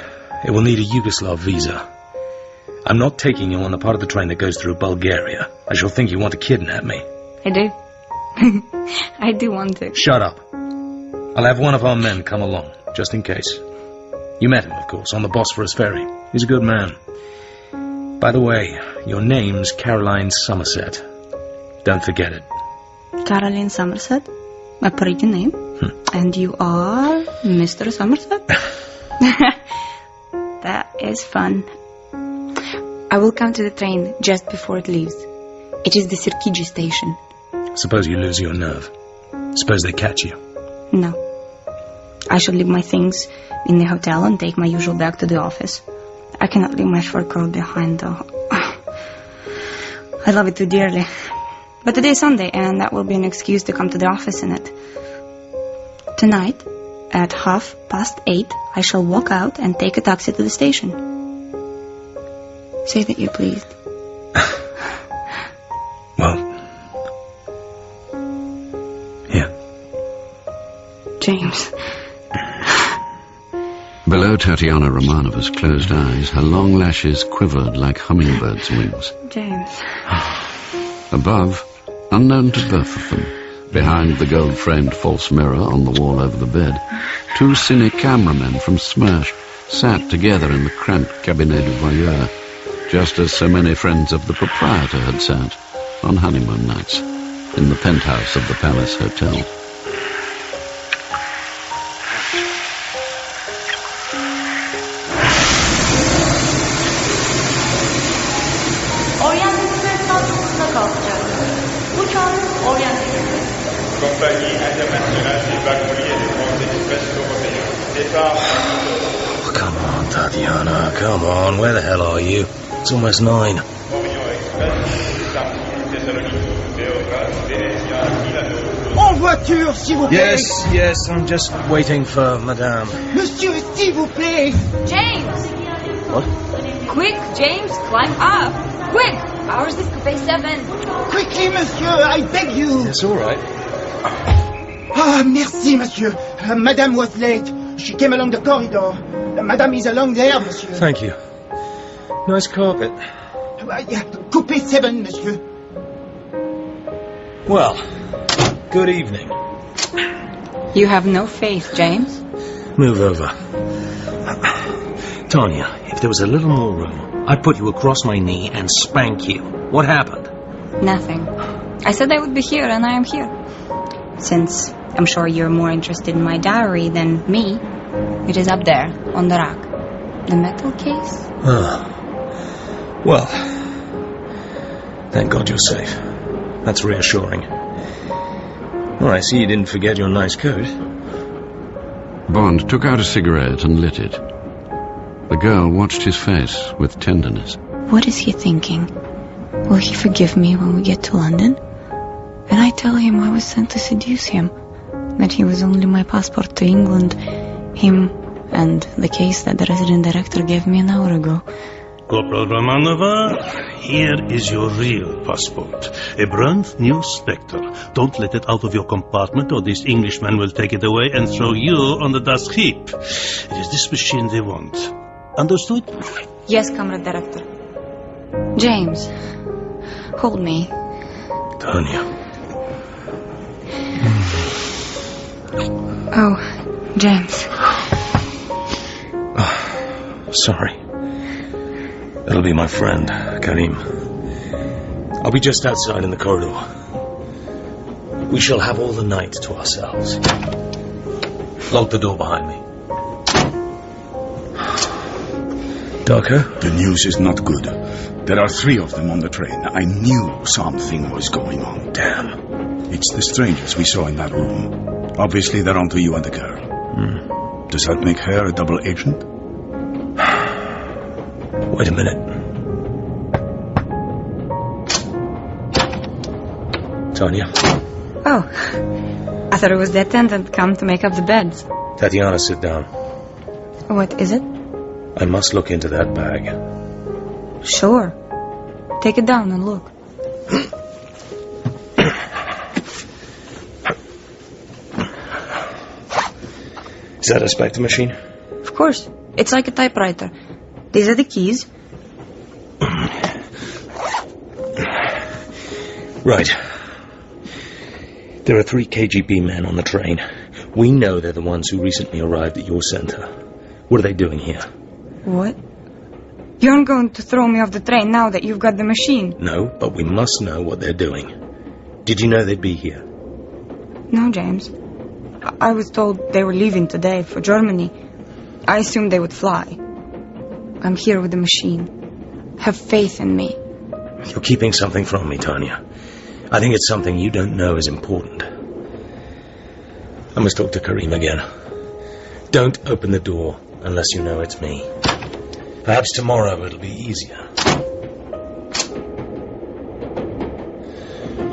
It will need a Yugoslav visa. I'm not taking you on the part of the train that goes through Bulgaria. I shall think you want to kidnap me. I do. I do want to. Shut up. I'll have one of our men come along, just in case. You met him, of course, on the Bosphorus ferry. He's a good man. By the way, your name's Caroline Somerset. Don't forget it. Caroline Somerset. A pretty name. Hmm. And you are Mr. Somerset? that is fun. I will come to the train just before it leaves. It is the Sirkeci station. Suppose you lose your nerve. Suppose they catch you. No. I shall leave my things in the hotel and take my usual bag to the office. I cannot leave my fur coat behind, though. I love it too dearly. But today is Sunday, and that will be an excuse to come to the office in it. Tonight, at half past eight, I shall walk out and take a taxi to the station. Say that you're pleased. Well, James. Below Tatiana Romanova's closed eyes, her long lashes quivered like hummingbirds' wings. James. Above, unknown to both of them, behind the gold-framed false mirror on the wall over the bed, two cine cameramen from SMERSH sat together in the cramped cabinet du voyeur, just as so many friends of the proprietor had sat on honeymoon nights in the penthouse of the Palace Hotel. Oh, come on, Tatiana. Come on. Where the hell are you? It's almost nine. Orient Express, Istanbul, Thessaloniki, Beograd, Venezia, Milano. En voiture, s'il vous plaît. Yes, yes. I'm just waiting for Madame. Monsieur, s'il vous plaît. James! What? Quick, James, climb up! Quick! Ours is Coupe 7. Quickly, monsieur, I beg you. It's all right. Ah, merci, monsieur. Uh, Madame was late. She came along the corridor. Madame is along there, monsieur. Thank you. Nice carpet. Uh, yeah, Coupe 7, monsieur. Well, good evening. You have no faith, James. Move over. Tanya, if there was a little more room, I'd put you across my knee and spank you. What happened? Nothing. I said I would be here, and I am here. Since I'm sure you're more interested in my diary than me, it is up there, on the rack. The metal case? Ah. Well, thank God you're safe. That's reassuring. Well, I see you didn't forget your nice coat. Bond took out a cigarette and lit it. The girl watched his face with tenderness. What is he thinking? Will he forgive me when we get to London? And I tell him I was sent to seduce him, that he was only my passport to England, him and the case that the resident director gave me an hour ago. Corporal Romanova, here is your real passport. A brand new Spektor. Don't let it out of your compartment or this Englishman will take it away and throw you on the dust heap. It is this machine they want. Understood? Yes, Comrade Director. James, hold me. Tanya. Oh, James. Ah, sorry. It'll be my friend, Kerim. I'll be just outside in the corridor. We shall have all the night to ourselves. Lock the door behind me. Darko? The news is not good. There are three of them on the train. I knew something was going on. Damn. It's the strangers we saw in that room. Obviously, they're onto you and the girl. Hmm. Does that make her a double agent? Wait a minute. Tanya? Oh, I thought it was the attendant come to make up the beds. Tatiana, sit down. What is it? I must look into that bag. Sure. Take it down and look. Is that a Spektor machine? Of course. It's like a typewriter. These are the keys. Right. There are three KGB men on the train. We know they're the ones who recently arrived at your center. What are they doing here? What? You aren't going to throw me off the train now that you've got the machine. No, but we must know what they're doing. Did you know they'd be here? No, James. I, was told they were leaving today for Germany. I assumed they would fly. I'm here with the machine. Have faith in me. You're keeping something from me, Tanya. I think it's something you don't know is important. I must talk to Kerim again. Don't open the door unless you know it's me. Perhaps tomorrow it'll be easier.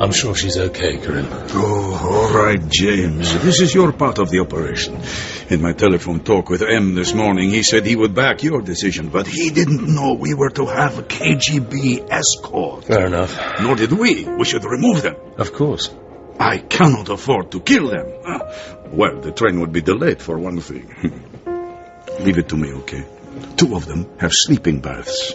I'm sure she's okay, Kerim. Oh, all right, James. This is your part of the operation. In my telephone talk with M this morning, he said he would back your decision, but he didn't know we were to have a KGB escort. Fair enough. Nor did we. We should remove them. Of course. I cannot afford to kill them. Ah, Well, the train would be delayed for one thing. Leave it to me, okay? Two of them have sleeping baths.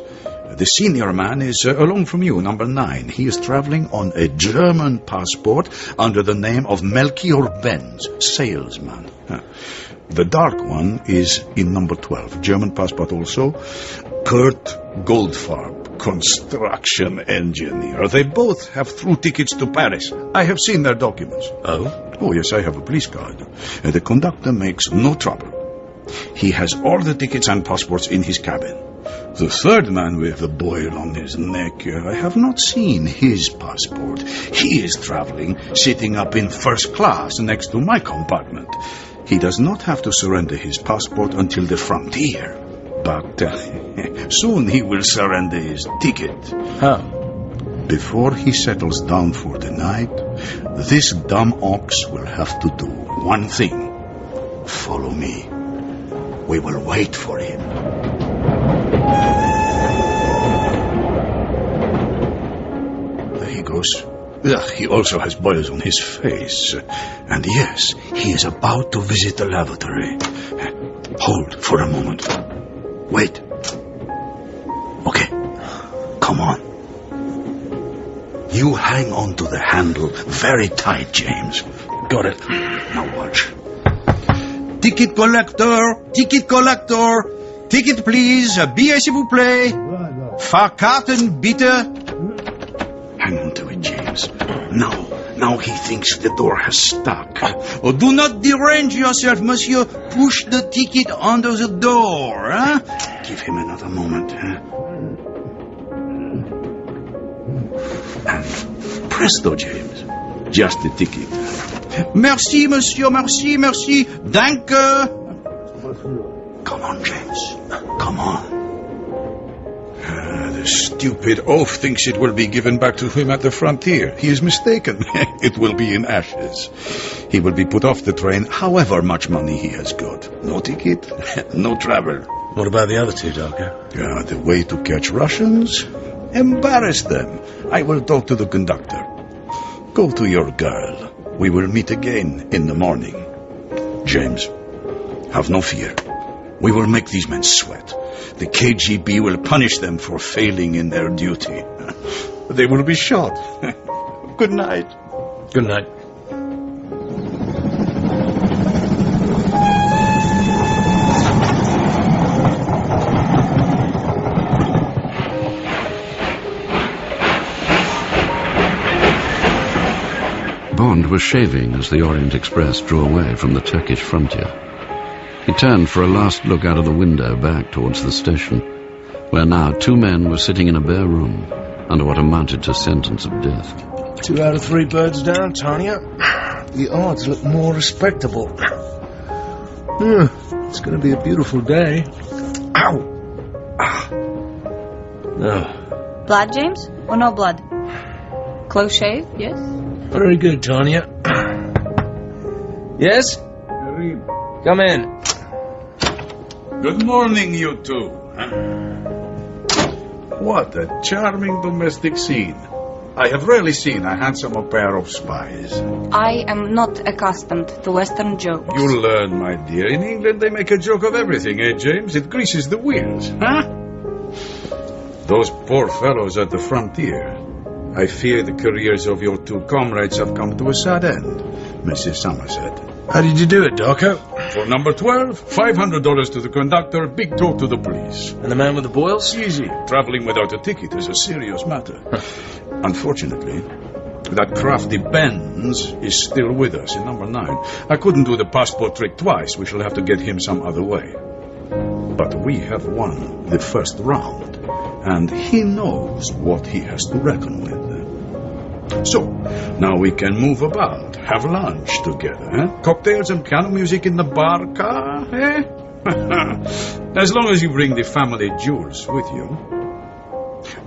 The senior man is uh, along from you, number nine. He is traveling on a German passport under the name of Melchior Benz, salesman. Huh. The dark one is in number 12, German passport also. Kurt Goldfarb, construction engineer. They both have through tickets to Paris. I have seen their documents. Oh? Oh, yes, I have a police card. Uh, the conductor makes no trouble. He has all the tickets and passports in his cabin. The third man with the boil on his neck, uh, I have not seen his passport. He is traveling, sitting up in first class next to my compartment. He does not have to surrender his passport until the frontier. But uh, soon he will surrender his ticket. How? Before he settles down for the night, this dumb ox will have to do one thing. Follow me. We will wait for him. There he goes. Ugh, he also has boils on his face. And yes, he is about to visit the lavatory. Hold for a moment. Wait. Okay. Come on. You hang on to the handle very tight, James. Got it. Now watch. Ticket collector! Ticket collector! Ticket please! Billet s'il vous plaît! Fahrkarten bitte! Now, now he thinks the door has stuck. Uh, oh, do not derange yourself, monsieur. Push the ticket under the door, huh? Give him another moment, huh? And presto, James. Just the ticket. Merci, monsieur, merci, merci. Danke. Come on, James. Come on. The stupid oaf thinks it will be given back to him at the frontier. He is mistaken. it will be in ashes. He will be put off the train, however much money he has got. No ticket, no travel. What about the other two, Darko? Yeah, the way to catch Russians? Embarrass them. I will talk to the conductor. Go to your girl. We will meet again in the morning. James, have no fear. We will make these men sweat. The KGB will punish them for failing in their duty. They will be shot. Good night. Good night. Bond was shaving as the Orient Express drew away from the Turkish frontier. He turned for a last look out of the window back towards the station, where now two men were sitting in a bare room under what amounted to sentence of death. Two out of three birds down, Tanya. The odds look more respectable. Hmm, it's going to be a beautiful day. Ow! Ah. Oh, Blood, James? Or no blood? Close shave, yes? Very good, Tanya. yes? Come in. Good morning, you two. What a charming domestic scene. I have rarely seen a handsomer pair of spies. I am not accustomed to Western jokes. You'll learn, my dear. In England, they make a joke of everything, eh, James? It greases the wheels, huh? Those poor fellows at the frontier. I fear the careers of your two comrades have come to a sad end, Mrs. Somerset. How did you do it, Darko? For number 12, $500 to the conductor, big talk to the police. And the man with the boils? Easy. Traveling without a ticket is a serious matter. Unfortunately, that crafty Benz is still with us in number 9. I couldn't do the passport trick twice. We shall have to get him some other way. But we have won the first round, and he knows what he has to reckon with. So, now we can move about, have lunch together, eh? Cocktails and piano music in the bar car, eh? as long as you bring the family jewels with you.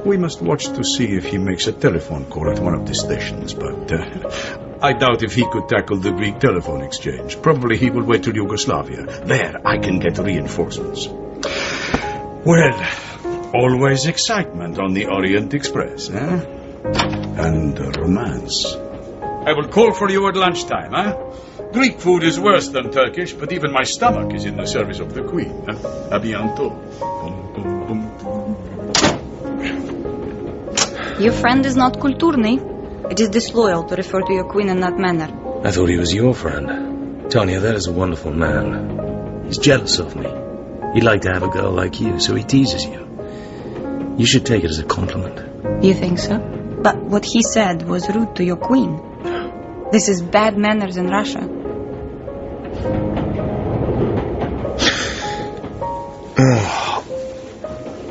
We must watch to see if he makes a telephone call at one of the stations, but uh, I doubt if he could tackle the Greek telephone exchange. Probably he will wait till Yugoslavia. There, I can get reinforcements. Well, always excitement on the Orient Express, eh? And uh, romance. I will call for you at lunchtime, eh? Greek food is worse than Turkish, but even my stomach is in the service of the Queen. Eh? A bientôt. Your friend is not kulturny. It is disloyal to refer to your queen in that manner. I thought he was your friend. Tanya, that is a wonderful man. He's jealous of me. He'd like to have a girl like you, so he teases you. You should take it as a compliment. You think so? But what he said was rude to your queen. This is bad manners in Russia.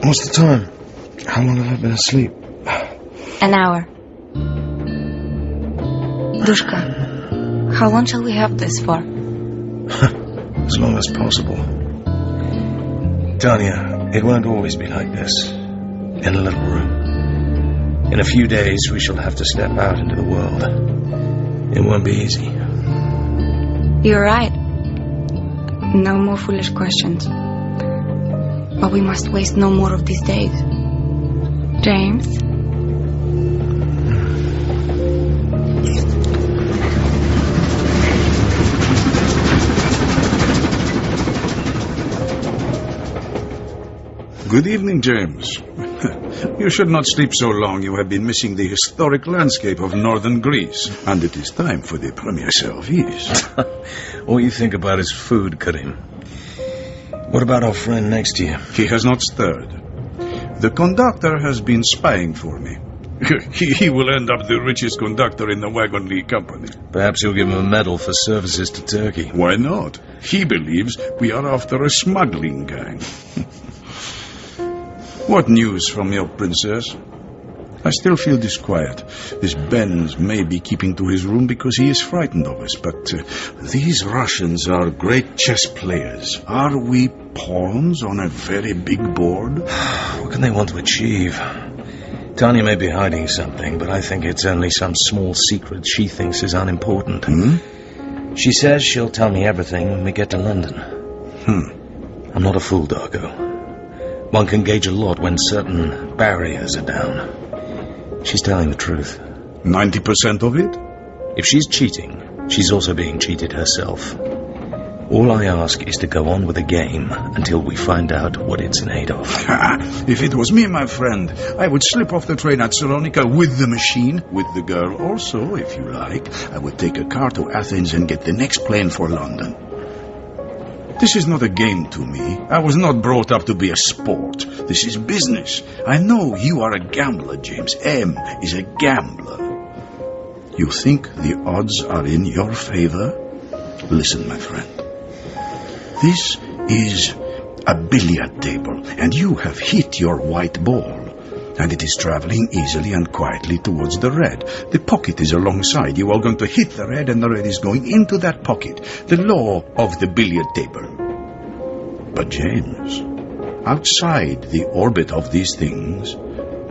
What's the time? How long have I been asleep? An hour. Dushka, how long shall we have this for? As long as possible. Tanya, it won't always be like this. In a little room. In a few days, we shall have to step out into the world. It won't be easy. You're right. No more foolish questions. But we must waste no more of these days. James? Good evening, James. you should not sleep so long. You have been missing the historic landscape of northern Greece. And it is time for the premier service. All you think about is food, Kerim. What about our friend next to you? He has not stirred. The conductor has been spying for me. he, he will end up the richest conductor in the Wagon-Lits Company. Perhaps you'll give him a medal for services to Turkey. Why not? He believes we are after a smuggling gang. What news from your princess? I still feel disquiet. This Benz may be keeping to his room because he is frightened of us, but uh, these Russians are great chess players. Are we pawns on a very big board? What can they want to achieve? Tanya may be hiding something, but I think it's only some small secret she thinks is unimportant. Hmm? She says she'll tell me everything when we get to London. Hmm. I'm not a fool, Darko. One can gauge a lot when certain barriers are down. She's telling the truth. 90% of it? If she's cheating, she's also being cheated herself. All I ask is to go on with the game until we find out what it's in aid of. if it was me, my friend, I would slip off the train at Salonika with the machine, with the girl also, if you like. I would take a car to Athens and get the next plane for London. This is not a game to me. I was not brought up to be a sport. This is business. I know you are a gambler, James. M is a gambler. You think the odds are in your favor? Listen, my friend. This is a billiard table, and you have hit your white ball. And it is traveling easily and quietly towards the red. The pocket is alongside. You are going to hit the red, and the red is going into that pocket. The law of the billiard table. But, James, outside the orbit of these things,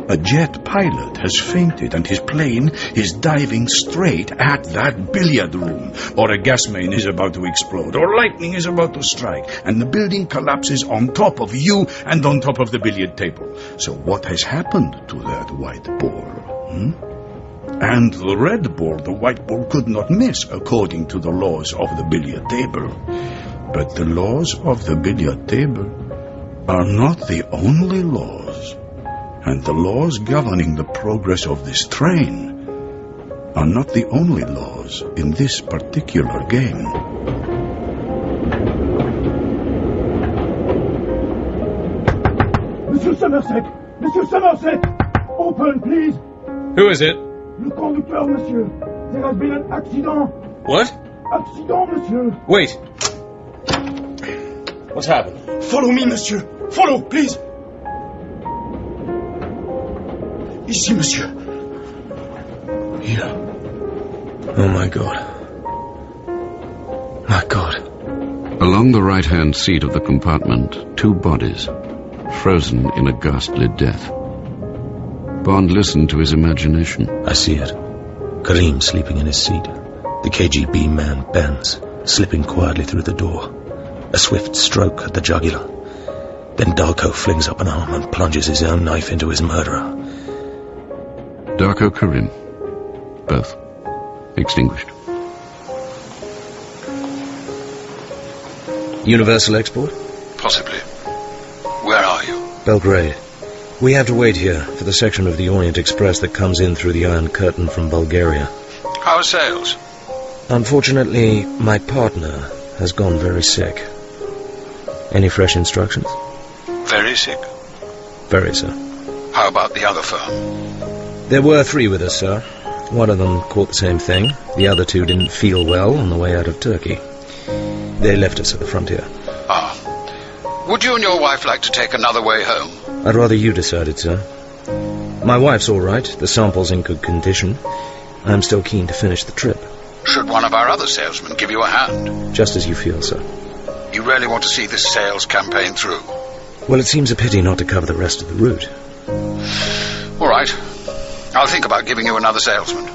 a jet pilot has fainted and his plane is diving straight at that billiard room. Or a gas main is about to explode, or lightning is about to strike, and the building collapses on top of you and on top of the billiard table. So what has happened to that white ball? Hmm? And the red ball, the white ball could not miss according to the laws of the billiard table. But the laws of the billiard table are not the only laws and the laws governing the progress of this train are not the only laws in this particular game. Monsieur Somerset Monsieur Somerset Open, please Who is it? Le conducteur, monsieur There has been an accident What? Accident, monsieur Wait. What's happened? Follow me, monsieur Follow, please Ici, monsieur. Here. Oh my god. My god. Along the right-hand seat of the compartment, two bodies, frozen in a ghastly death. Bond listened to his imagination. I see it. Kerim sleeping in his seat. The KGB man bends, slipping quietly through the door. A swift stroke at the jugular. Then Darko flings up an arm and plunges his own knife into his murderer. Darko Kerim. Both. Extinguished. Universal export? Possibly. Where are you? Belgrade. We have to wait here for the section of the Orient Express that comes in through the Iron Curtain from Bulgaria. How are sales? Unfortunately, my partner has gone very sick. Any fresh instructions? Very sick. Very, sir. How about the other firm? There were three with us, sir. One of them caught the same thing. The other two didn't feel well on the way out of Turkey. They left us at the frontier. Ah. Would you and your wife like to take another way home? I'd rather you decided, sir. My wife's all right. The sample's in good condition. I'm still keen to finish the trip. Should one of our other salesmen give you a hand? Just as you feel, sir. You really want to see this sales campaign through? Well, it seems a pity not to cover the rest of the route. All right. I'll think about giving you another salesman.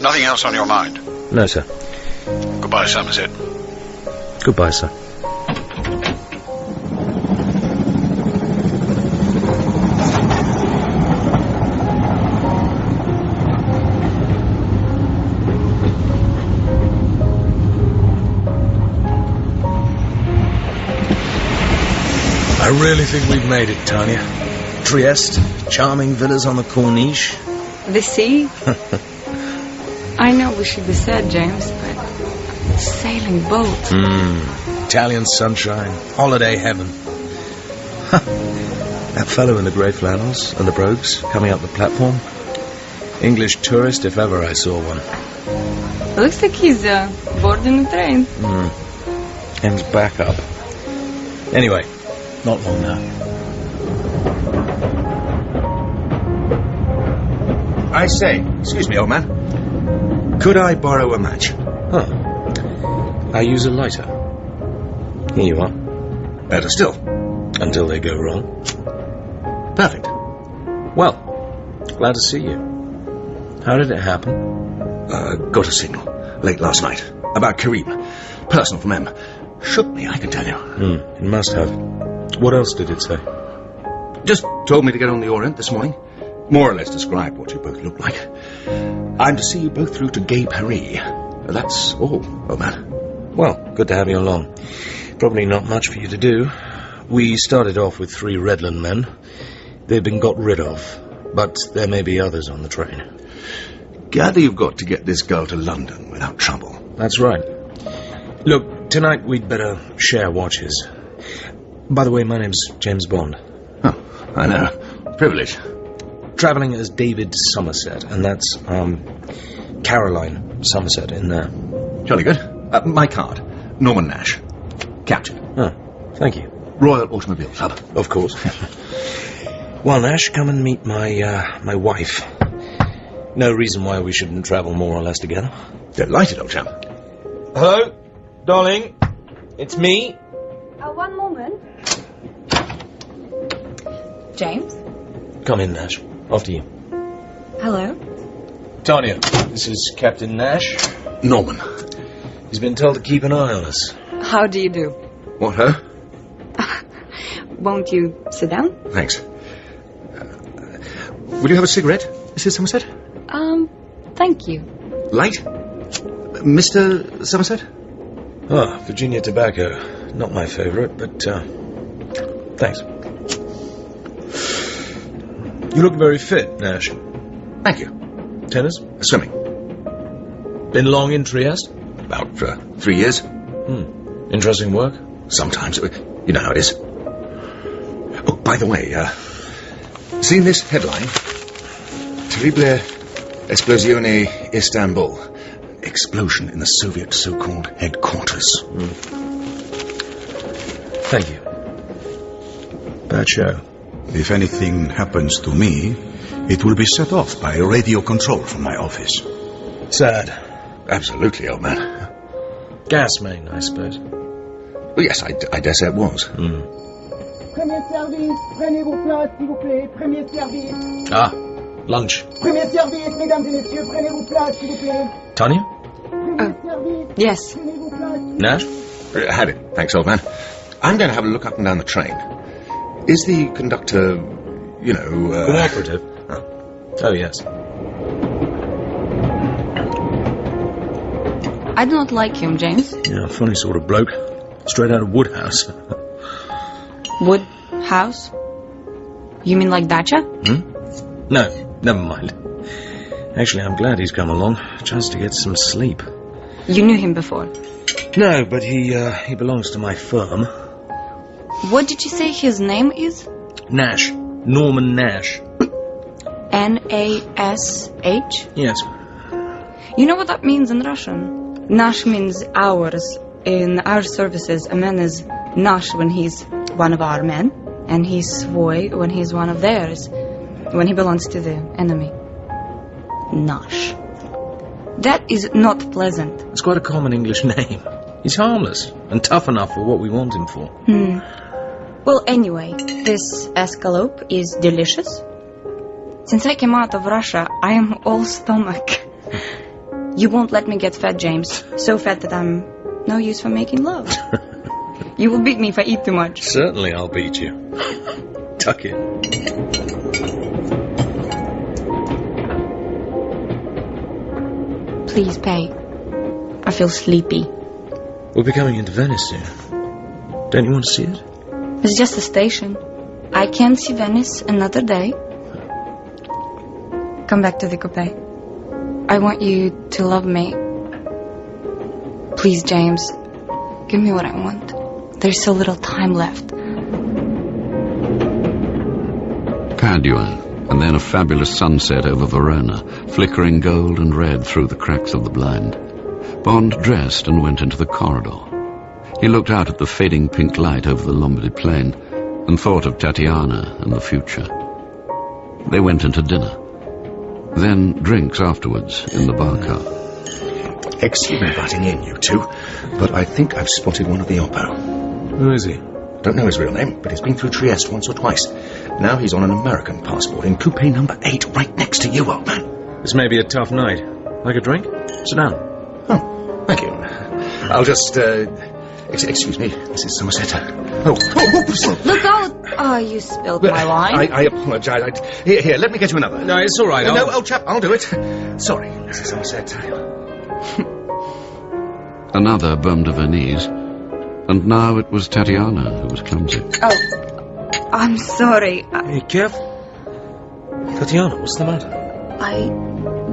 Nothing else on your mind? No, sir. Goodbye, Somerset. Goodbye, sir. I really think we've made it, Tanya. Trieste, charming villas on the Corniche. The sea? I know we should be sad, James, but sailing boat. Mm. Italian sunshine, holiday heaven. That fellow in the grey flannels and the brogues coming up the platform. English tourist if ever I saw one. Looks like he's uh, boarding the train. Mm. Him's back up. Anyway, not long now. I say, excuse me, old man. Could I borrow a match? Huh. I use a lighter. Here you are. Better still. Until they go wrong. Perfect. Well, glad to see you. How did it happen? Uh, got a signal late last night about Kerim. Personal from M. Shook me, I can tell you. Hmm, it must have. What else did it say? Just told me to get on the Orient this morning. More or less described what you both look like. I'm to see you both through to Gay Paris. That's all, old man. Well, good to have you along. Probably not much for you to do. We started off with three Redland men. They've been got rid of, but there may be others on the train. Gather you've got to get this girl to London without trouble. That's right. Look, tonight we'd better share watches. By the way, my name's James Bond. Oh, I know. Privilege. Travelling as David Somerset, and that's, um, Caroline Somerset in there. Jolly good. Uh, my card. Norman Nash. Captain. Oh, thank you. Royal Automobile Club. Of course. well, Nash, come and meet my, uh, my wife. No reason why we shouldn't travel more or less together. Delighted, old chap. Hello, darling. It's me. Uh, one moment. James? Come in, Nash. After you. Hello? Tanya, this is Captain Nash. Norman. He's been told to keep an eye on us. How do you do? What, her? Won't you sit down? Thanks. Uh, will you have a cigarette, Mrs. Somerset? Um, thank you. Light? Mr. Somerset? Ah, Virginia tobacco. Not my favourite, but, uh, thanks. You look very fit, Nash. Thank you. Tennis? Swimming. Been long in Trieste? About uh, three years. Hmm. Interesting work? Sometimes. You know how it is. Oh, by the way, uh, seen this headline? Terrible Esplosione Istanbul. Explosion in the Soviet so-called headquarters. Mm. Thank you. Bad show. If anything happens to me, it will be set off by a radio control from my office. Sad. Absolutely, old man. Gas main, I suppose. Well, yes, I, I dare say it was. Mm. Premier service, prenez vos places, s'il vous plaît. Premier service. Ah, lunch. Premier service, mesdames et messieurs, prenez vos places, s'il vous plaît. Tanya? Premier service. Yes. Prenez vos places. Nash? Uh, had it. Thanks, old man. I'm going to have a look up and down the train. Is the conductor, you know... Uh... Cooperative? Oh. oh, yes. I do not like him, James. Yeah, funny sort of bloke. Straight out of Wodehouse. Wodehouse? You mean like Dacha? Hmm? No, never mind. Actually, I'm glad he's come along. Chance to get some sleep. You knew him before. No, but he, uh, he belongs to my firm. What did you say his name is? Nash. Norman Nash. N-A-S-H? Yes. You know what that means in Russian? Nash means ours. In our services, a man is Nash when he's one of our men, and he's Svoy when he's one of theirs, when he belongs to the enemy. Nash. That is not pleasant. It's quite a common English name. He's harmless and tough enough for what we want him for. Hmm. Well, anyway, this escalope is delicious. Since I came out of Russia, I am all stomach. You won't let me get fat, James. So fat that I'm no use for making love. you will beat me if I eat too much. Certainly I'll beat you. Tuck it. Please pay. I feel sleepy. We'll be coming into Venice soon. Don't you want to see it? It's just a station. I can see Venice another day. Come back to the coupe. I want you to love me. Please, James. Give me what I want. There's so little time left. Padua, and then a fabulous sunset over Verona, flickering gold and red through the cracks of the blind. Bond dressed and went into the corridor. He looked out at the fading pink light over the Lombardy plain and thought of Tatiana and the future. They went into dinner. Then drinks afterwards in the bar car. Excuse me butting in, you two, but I think I've spotted one of the Oppo. Who is he? Don't know his real name, but he's been through Trieste once or twice. Now he's on an American passport in coupe number eight, right next to you, old man. This may be a tough night. Like a drink? Sit down. Oh, thank you. I'll just, uh, ex- excuse me, Mrs. Somerset. Oh, oh, oh, oh oops. Look out! Oh, you spilled my wine. I, I apologise. I, here, here, let me get you another. No, it's all right. No, no, old chap, I'll do it. Sorry, Mrs. Somerset. Another bum de Venise. And now it was Tatiana who was clumsy. Oh, I'm sorry. I, Hey, careful. Tatiana, what's the matter? I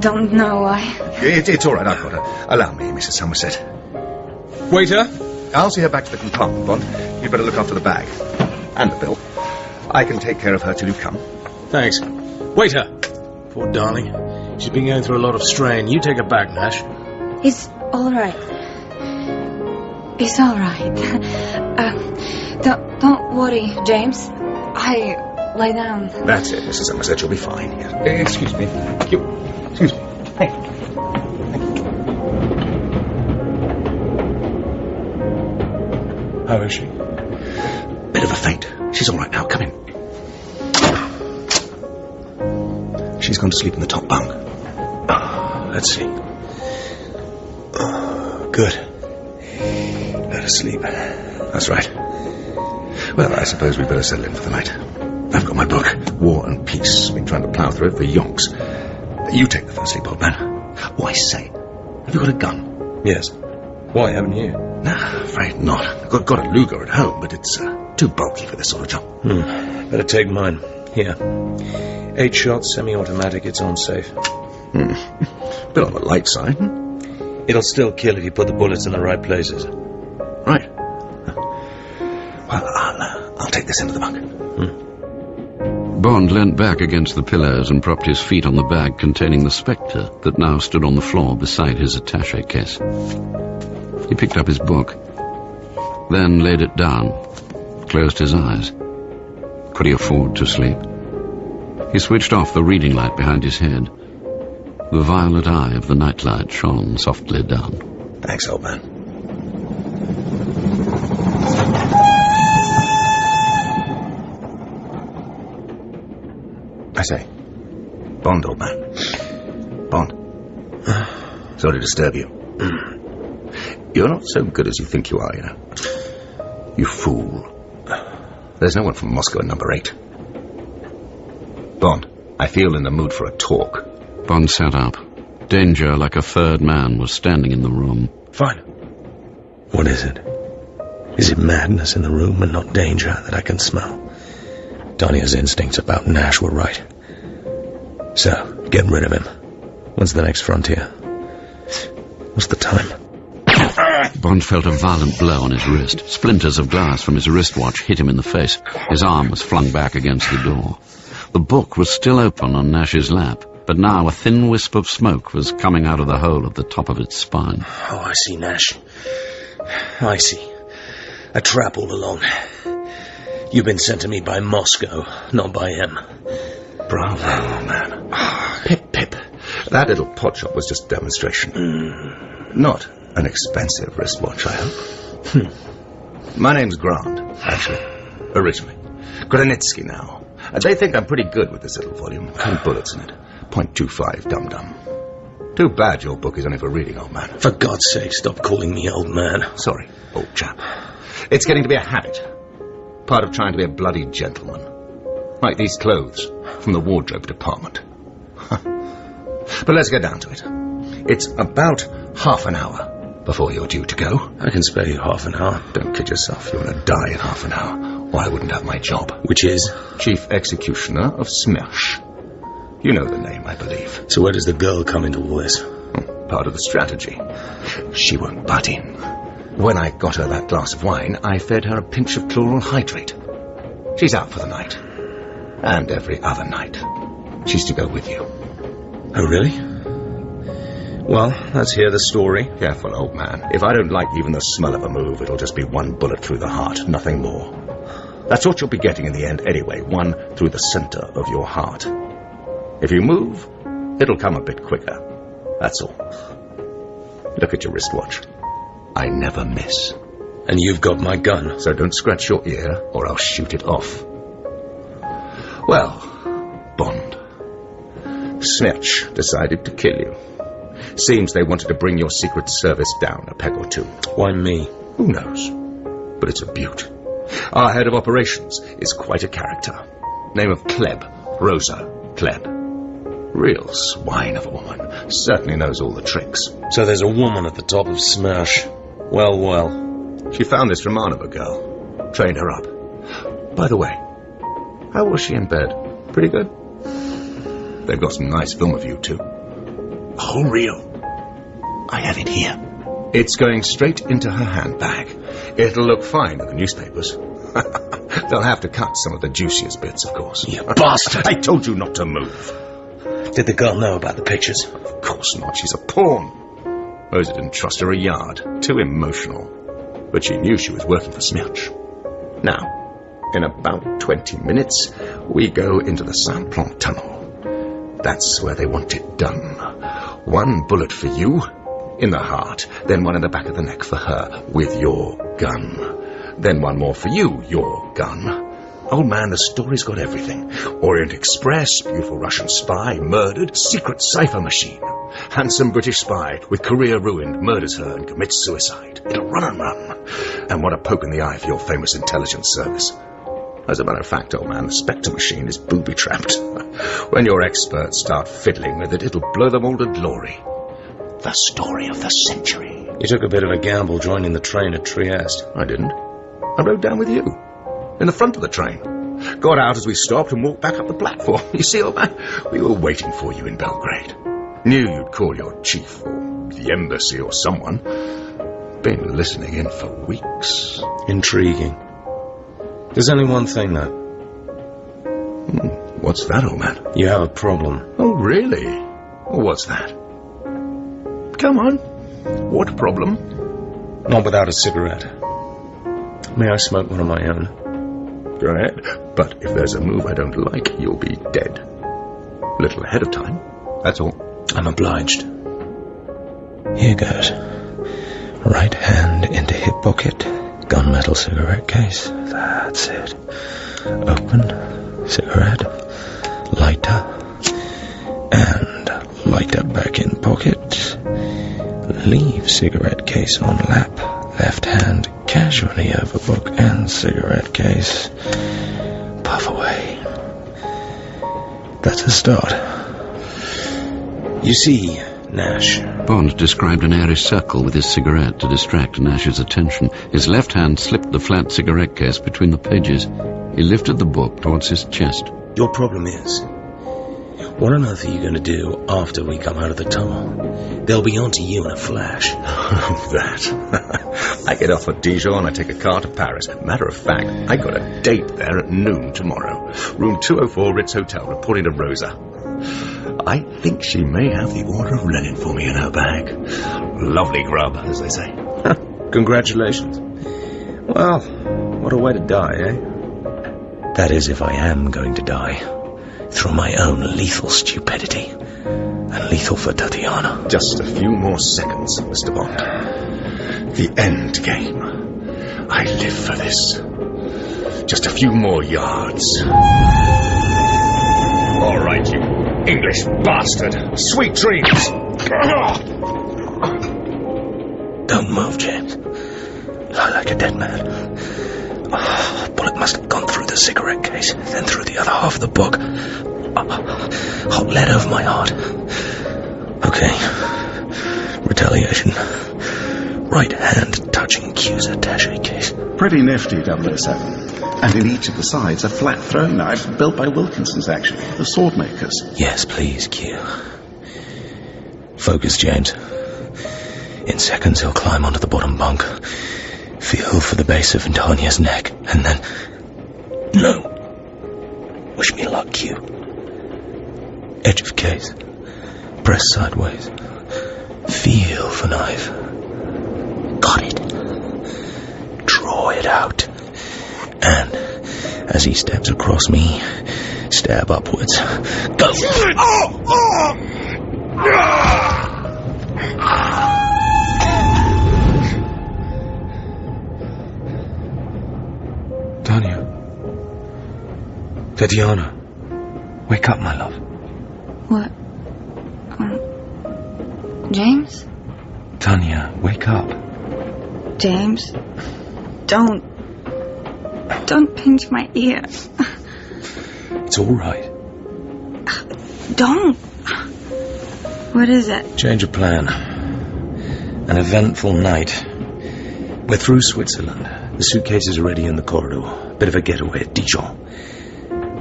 don't know. I. It, it's all right, I've got her. Allow me, Mrs. Somerset. Waiter? I'll see her back to the compartment, Bond. You'd better look after the bag. And the bill. I can take care of her till you come. Thanks. Waiter! Poor darling. She's been going through a lot of strain. You take her back, Nash. It's all right. It's all right. Uh, don't don't worry, James. I lie down. That's it, Mrs. Somerset. You'll be fine. Yes. Eh, Excuse me. You. Excuse me. Hey. How is she? Bit of a faint. She's all right now. Come in. She's gone to sleep in the top bunk. Let's see. Good. Let her sleep. That's right. Well, I suppose we'd better settle in for the night. I've got my book, War and Peace. Been trying to plough through it for yonks. You take the first sleep, old man. Why say, have you got a gun? Yes. Why haven't you? Nah, afraid not. I've got, got a Luger at home, but it's uh, too bulky for this sort of job. Hmm. Better take mine. Here. Eight shots, semi-automatic. It's on safe. Hmm. Bit on the light side. It'll still kill if you put the bullets in the right places. Right. Well, I'll, uh, I'll take this into the bunk. Bond leant back against the pillows and propped his feet on the bag containing the Spektor that now stood on the floor beside his attache case. He picked up his book, then laid it down, closed his eyes. Could he afford to sleep? He switched off the reading light behind his head. The violet eye of the nightlight shone softly down. Thanks, old man. I say, Bond, old man. Bond. Sorry to disturb you. You're not so good as you think you are, you know. You fool. There's no one from Moscow in number eight. Bond, I feel in the mood for a talk. Bond sat up. Danger, like a third man, was standing in the room. Fine. What is it? Is it madness in the room and not danger that I can smell? Tanya's instincts about Nash were right. So, get rid of him. When's the next frontier? What's the time? Bond felt a violent blow on his wrist. Splinters of glass from his wristwatch hit him in the face. His arm was flung back against the door. The book was still open on Nash's lap, but now a thin wisp of smoke was coming out of the hole at the top of its spine. Oh, I see, Nash. I see. A trap all along. You've been sent to me by Moscow, not by him. Bravo, man. Pip, Pip. That little pot shop was just demonstration. Hmm. Not an expensive wristwatch, I hope. Hmm. My name's Grant, actually. Originally. Granitsky now. And they think I'm pretty good with this little volume. Ten bullets in it. .25 dum-dum. Too bad your book is only for reading, old man. For God's sake, stop calling me old man. Sorry, old chap. It's getting to be a habit. Part of trying to be a bloody gentleman. Like these clothes from the wardrobe department. but let's get down to it. It's about half an hour before you're due to go. I can spare you half an hour. Don't kid yourself. You're going to die in half an hour, or I wouldn't have my job. Which is? Chief Executioner of Smersh. You know the name, I believe. So where does the girl come into all this? Hmm, part of the strategy. She won't butt in. When I got her that glass of wine, I fed her a pinch of chloral hydrate. She's out for the night. And every other night. She's to go with you. Oh, really? Well, let's hear the story. Careful, old man. If I don't like even the smell of a move, it'll just be one bullet through the heart, nothing more. That's what you'll be getting in the end anyway, one through the center of your heart. If you move, it'll come a bit quicker. That's all. Look at your wristwatch. I never miss. And you've got my gun. So don't scratch your ear, or I'll shoot it off. Well, Bond. Smersh decided to kill you. Seems they wanted to bring your Secret Service down a peg or two. Why me? Who knows? But it's a beaut. Our head of operations is quite a character. Name of Klebb. Rosa Kleb. Real swine of a woman. Certainly knows all the tricks. So there's a woman at the top of Smersh. Well, well. She found this Romanova girl. Trained her up. By the way, how was she in bed? Pretty good? They've got some nice film of you, too. Oh, real? I have it here. It's going straight into her handbag. It'll look fine in the newspapers. They'll have to cut some of the juiciest bits, of course. You bastard! I told you not to move. Did the girl know about the pictures? Of course not. She's a pawn. Rosa didn't trust her a yard. Too emotional. But she knew she was working for Smersh. Now, in about 20 minutes, we go into the Simplon tunnel. That's where they want it done. One bullet for you, in the heart, then one in the back of the neck for her, with your gun. Then one more for you, your gun. Old man, the story's got everything. Orient Express, beautiful Russian spy, murdered, secret cipher machine. Handsome British spy, with career ruined, murders her and commits suicide. It'll run and run. And what a poke in the eye for your famous intelligence service. As a matter of fact, old man, the Spektor machine is booby-trapped. when your experts start fiddling with it, it'll blow them all to glory. The story of the century. You took a bit of a gamble joining the train at Trieste. I didn't. I rode down with you. In the front of the train. Got out as we stopped and walked back up the platform. You see, old man, we were waiting for you in Belgrade. Knew you'd call your chief or the embassy or someone. Been listening in for weeks. Intriguing. There's only one thing, though. Hmm, what's that, old man? You have a problem. Oh, really? What's that? Come on. What problem? Not without a cigarette. May I smoke one of my own? Go ahead. But if there's a move I don't like, you'll be dead. A little ahead of time. That's all. I'm obliged. Here goes. Right hand into hip pocket. Gunmetal cigarette case. That's it. Open. Cigarette. Lighter. And lighter back in pocket. Leave cigarette case on lap. Left hand casually over book and cigarette case. Puff away. That's a start. You see, Nash. Bond described an airy circle with his cigarette to distract Nash's attention. His left hand slipped the flat cigarette case between the pages. He lifted the book towards his chest. Your problem is, what on earth are you going to do after we come out of the tunnel? They'll be onto you in a flash. that. I get off at Dijon and I take a car to Paris. Matter of fact, I got a date there at noon tomorrow. Room 204 Ritz Hotel, reporting to Rosa. I think she may have the Order of Lenin for me in her bag. Lovely grub, as they say. Congratulations. Well, what a way to die, eh? That is, if I am going to die. Through my own lethal stupidity. And lethal for Tatiana. Just a few more seconds, Mr. Bond. The end game. I live for this. Just a few more yards. All right, you English bastard. Sweet dreams. Don't move, James. Lie like a dead man. Oh, a bullet must have gone through the cigarette case, then through the other half of the book. Oh, hot lead over my heart. Okay. Retaliation. Right hand touching Q's attache case. Pretty nifty, 007. And in each of the sides, a flat throwing knife built by Wilkinson's, actually, the sword makers. Yes, please, Q. Focus, James. In seconds, he'll climb onto the bottom bunk, feel for the base of Antonia's neck, and then. No! Wish me luck, Q. Edge of case. Press sideways. Feel for knife. Got it. Draw it out. And as he steps across me, stab upwards. Go! Oh! Oh! Tanya. Tatiana. Wake up, my love. What? Um, James? Tanya, wake up. James? Don't. Don't pinch my ear. It's all right. Don't. What is it? Change of plan. An eventful night. We're through Switzerland. The suitcase is ready in the corridor. Bit of a getaway at Dijon.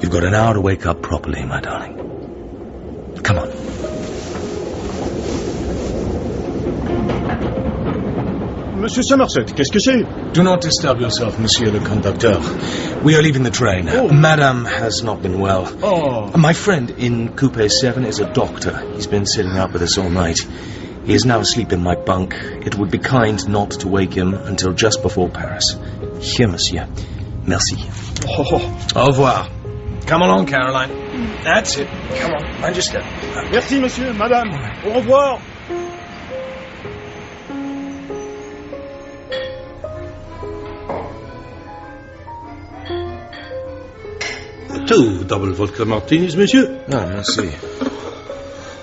You've got an hour to wake up properly, my darling. Come on. Monsieur Somerset, qu'est-ce que c'est Do not disturb yourself, monsieur le conducteur. We are leaving the train. Oh. Madame has not been well. Oh. My friend in Coupe 7 is a doctor. He's been sitting up with us all night. He is now asleep in my bunk. It would be kind not to wake him until just before Paris. Here, monsieur. Merci. Oh. Au revoir. Come along, Caroline. That's it. Come on, step. Merci, monsieur, madame. Au revoir. Two double vodka martinis, monsieur. Ah, merci.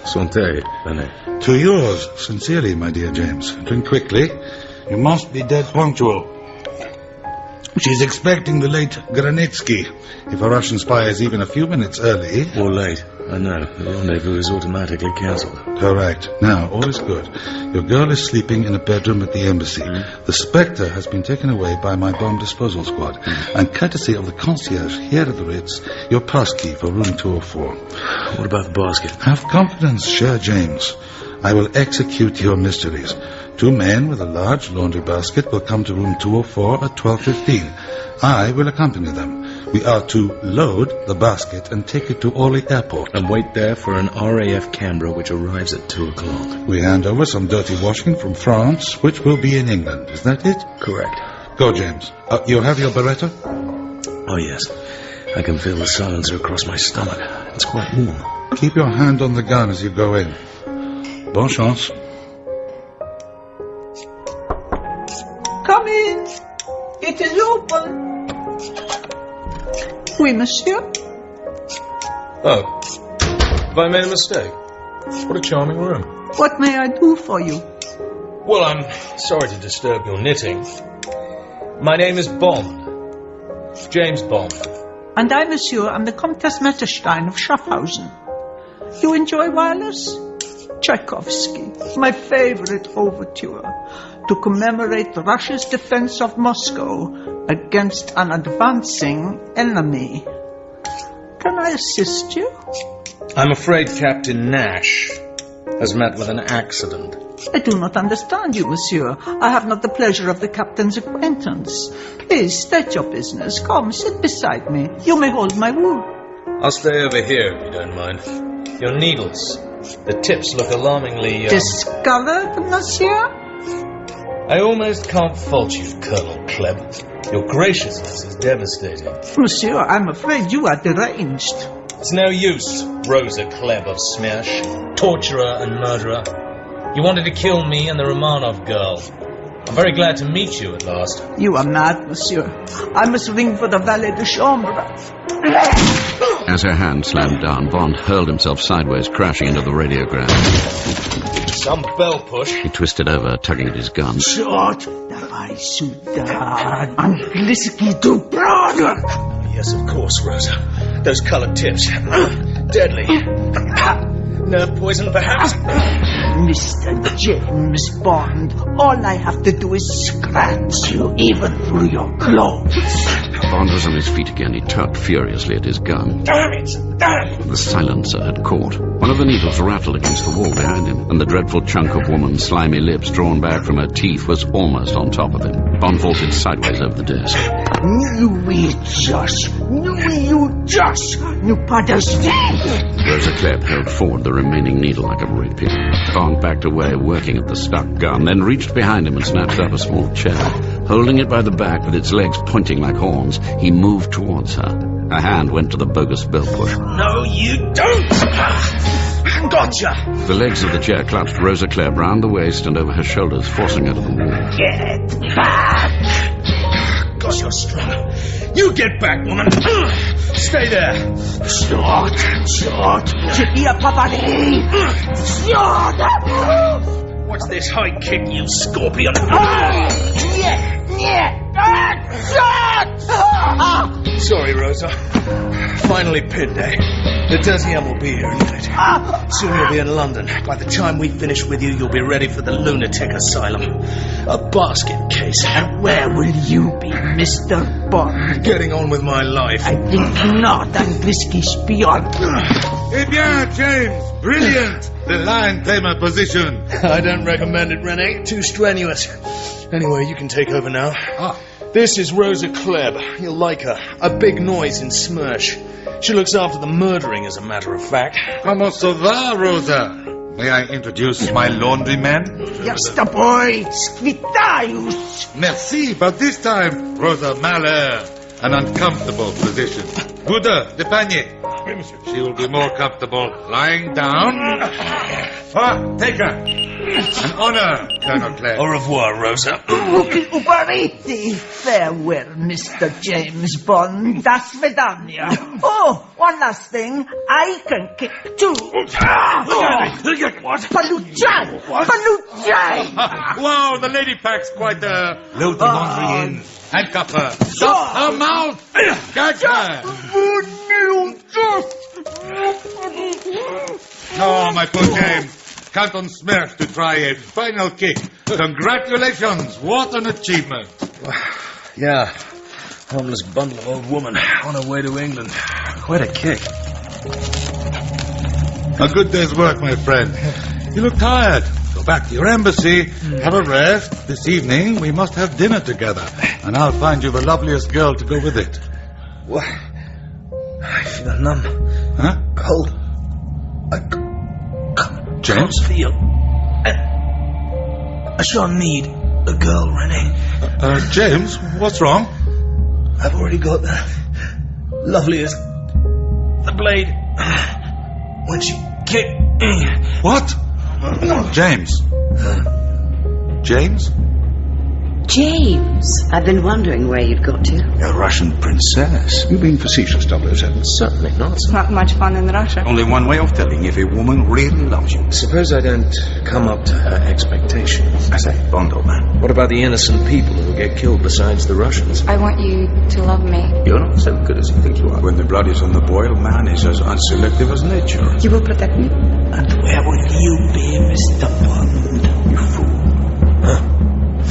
Santé, René. To yours, sincerely, my dear James. Drink quickly. You must be dead punctual. She's expecting the late Granitsky. If a Russian spy is even a few minutes early... Or late. I know. The rendezvous is automatically cancelled. Correct. Now, all is good. Your girl is sleeping in a bedroom at the embassy. Hmm? The Spektor has been taken away by my bomb disposal squad. Hmm. And courtesy of the concierge here at the Ritz, your pass key for room 204. What about the basket? Have confidence, Sir James. I will execute your mysteries. Two men with a large laundry basket will come to room 204 at 12.15. I will accompany them. We are to load the basket and take it to Orly Airport. And wait there for an RAF Canberra which arrives at 2 o'clock. We hand over some dirty washing from France, which will be in England. Is that it? Correct. Go, James. Uh, you have your Beretta? Oh, yes. I can feel the silencer across my stomach. It's quite warm. Keep your hand on the gun as you go in. Bonne chance. Come in. It is open. Oui, monsieur. Oh. Have I made a mistake? What a charming room. What may I do for you? Well, I'm sorry to disturb your knitting. My name is Bond. James Bond. And I, monsieur, am the Comtesse Metterstein of Schaffhausen. You enjoy wireless? Tchaikovsky, my favorite overture, to commemorate Russia's defense of Moscow against an advancing enemy. Can I assist you? I'm afraid Captain Nash has met with an accident. I do not understand you, monsieur. I have not the pleasure of the captain's acquaintance. Please state your business. Come, sit beside me. You may hold my wool. I'll stay over here if you don't mind. Your needles. The tips look alarmingly. Uh... Discolored, monsieur? I almost can't fault you, Colonel Klebb. Your graciousness is devastating. Monsieur, I'm afraid you are deranged. It's no use, Rosa Klebb of Smersh, torturer and murderer. You wanted to kill me and the Romanov girl. I'm very glad to meet you at last. You are mad, monsieur. I must ring for the valet de chambre. As her hand slammed down, Bond hurled himself sideways, crashing into the radiogram. Some bell push. He twisted over, tugging at his gun. Shot! Давай сюда! Английский дуброн! Yes, of course, Rosa. Those colored tips. Deadly. Nerve poison, perhaps? Mr. James Bond, all I have to do is scratch you, even through your clothes. Bond was on his feet again. He tugged furiously at his gun. Damn it! Damn it! The silencer had caught. One of the needles rattled against the wall behind him, and the dreadful chunk of woman's slimy lips drawn back from her teeth was almost on top of him. Bond vaulted sideways over the desk. Nu just, nu you just, nu. Rosa Klebb held forward the remaining needle like a rapier. pin. Bond backed away, working at the stuck gun, then reached behind him and snatched up a small chair. Holding it by the back with its legs pointing like horns, he moved towards her. A hand went to the bogus bell push. No, you don't! Gotcha! The legs of the chair clutched Rosa Clare round the waist and over her shoulders, forcing her to the wall. Get back! God, you're strong. You get back, woman! Stay there! Shot! Shot! Chipia Papadi! Shot! What's this high kick, you scorpion? Yeah! Sorry, Rosa. Finally pinned, eh? The Deuxième will be here in a minute. Soon you'll be in London. By the time we finish with you, you'll be ready for the lunatic asylum. A basket case. And where will you be, Mr. Bond? Getting on with my life. I think not, Angliski spion. Eh bien, James, brilliant! The lion line claimer position. I don't recommend it, Rene. Too strenuous. Anyway, you can take over now. Ah. This is Rosa Klebb. You'll like her. A big noise in Smersh. She looks after the murdering, as a matter of fact. Como ça va, Rosa? May I introduce my laundryman? Yes, the boy, Squitaius. Merci, but this time, Rosa Mahler. An uncomfortable position. Buddha, the panier. She will be more comfortable lying down. Ah, take her. An honor, Colonel Clare. Au revoir, Rosa. Ruki Ubariti. Farewell, Mr. James Bond. Das Vedania. Oh, one last thing. I can kick too. What? Paluchai! Paluchai! wow, the lady pack's quite a... Load the laundry in. Handcuff her. Stop her mouth! Gag her! Oh, my poor James. Count on Smersh to try a final kick. Congratulations! What an achievement! Yeah. Homeless bundle of old woman on her way to England. Quite a kick. A good day's work, my friend. You look tired. Back to your embassy, have a rest. This evening we must have dinner together, and I'll find you the loveliest girl to go with it. What? I feel numb. Huh? Cold. I James? can't feel. I, I sure need a girl, René. Uh, James, what's wrong? I've already got the loveliest. The blade. When she kicked me. What? James. James? James, I've been wondering where you'd got to. A Russian princess. You being facetious, 007? Certainly not. It's not much fun in Russia. Only one way of telling if a woman really loves you. Suppose I don't come up to her expectations. I say, Bond, old man. What about the innocent people who get killed besides the Russians? I want you to love me. You're not so good as you think you are. When the blood is on the boil, man is as unselective as nature. You will protect me? And where will you be, Mr. Bond? You fool.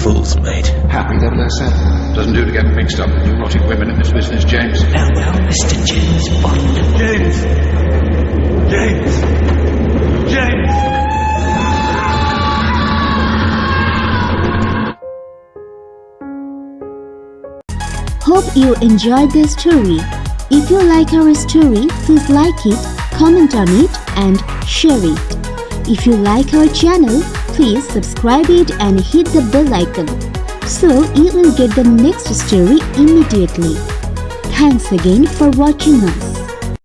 Fool's mate. Happy 007. Doesn't do to get mixed up with neurotic women in this business, James. Farewell, Mr. James Bond. James! James! James! Hope you enjoyed this story. If you like our story, please like it, comment on it and share it. If you like our channel, please subscribe it and hit the bell icon so you will get the next story immediately. Thanks again for watching us.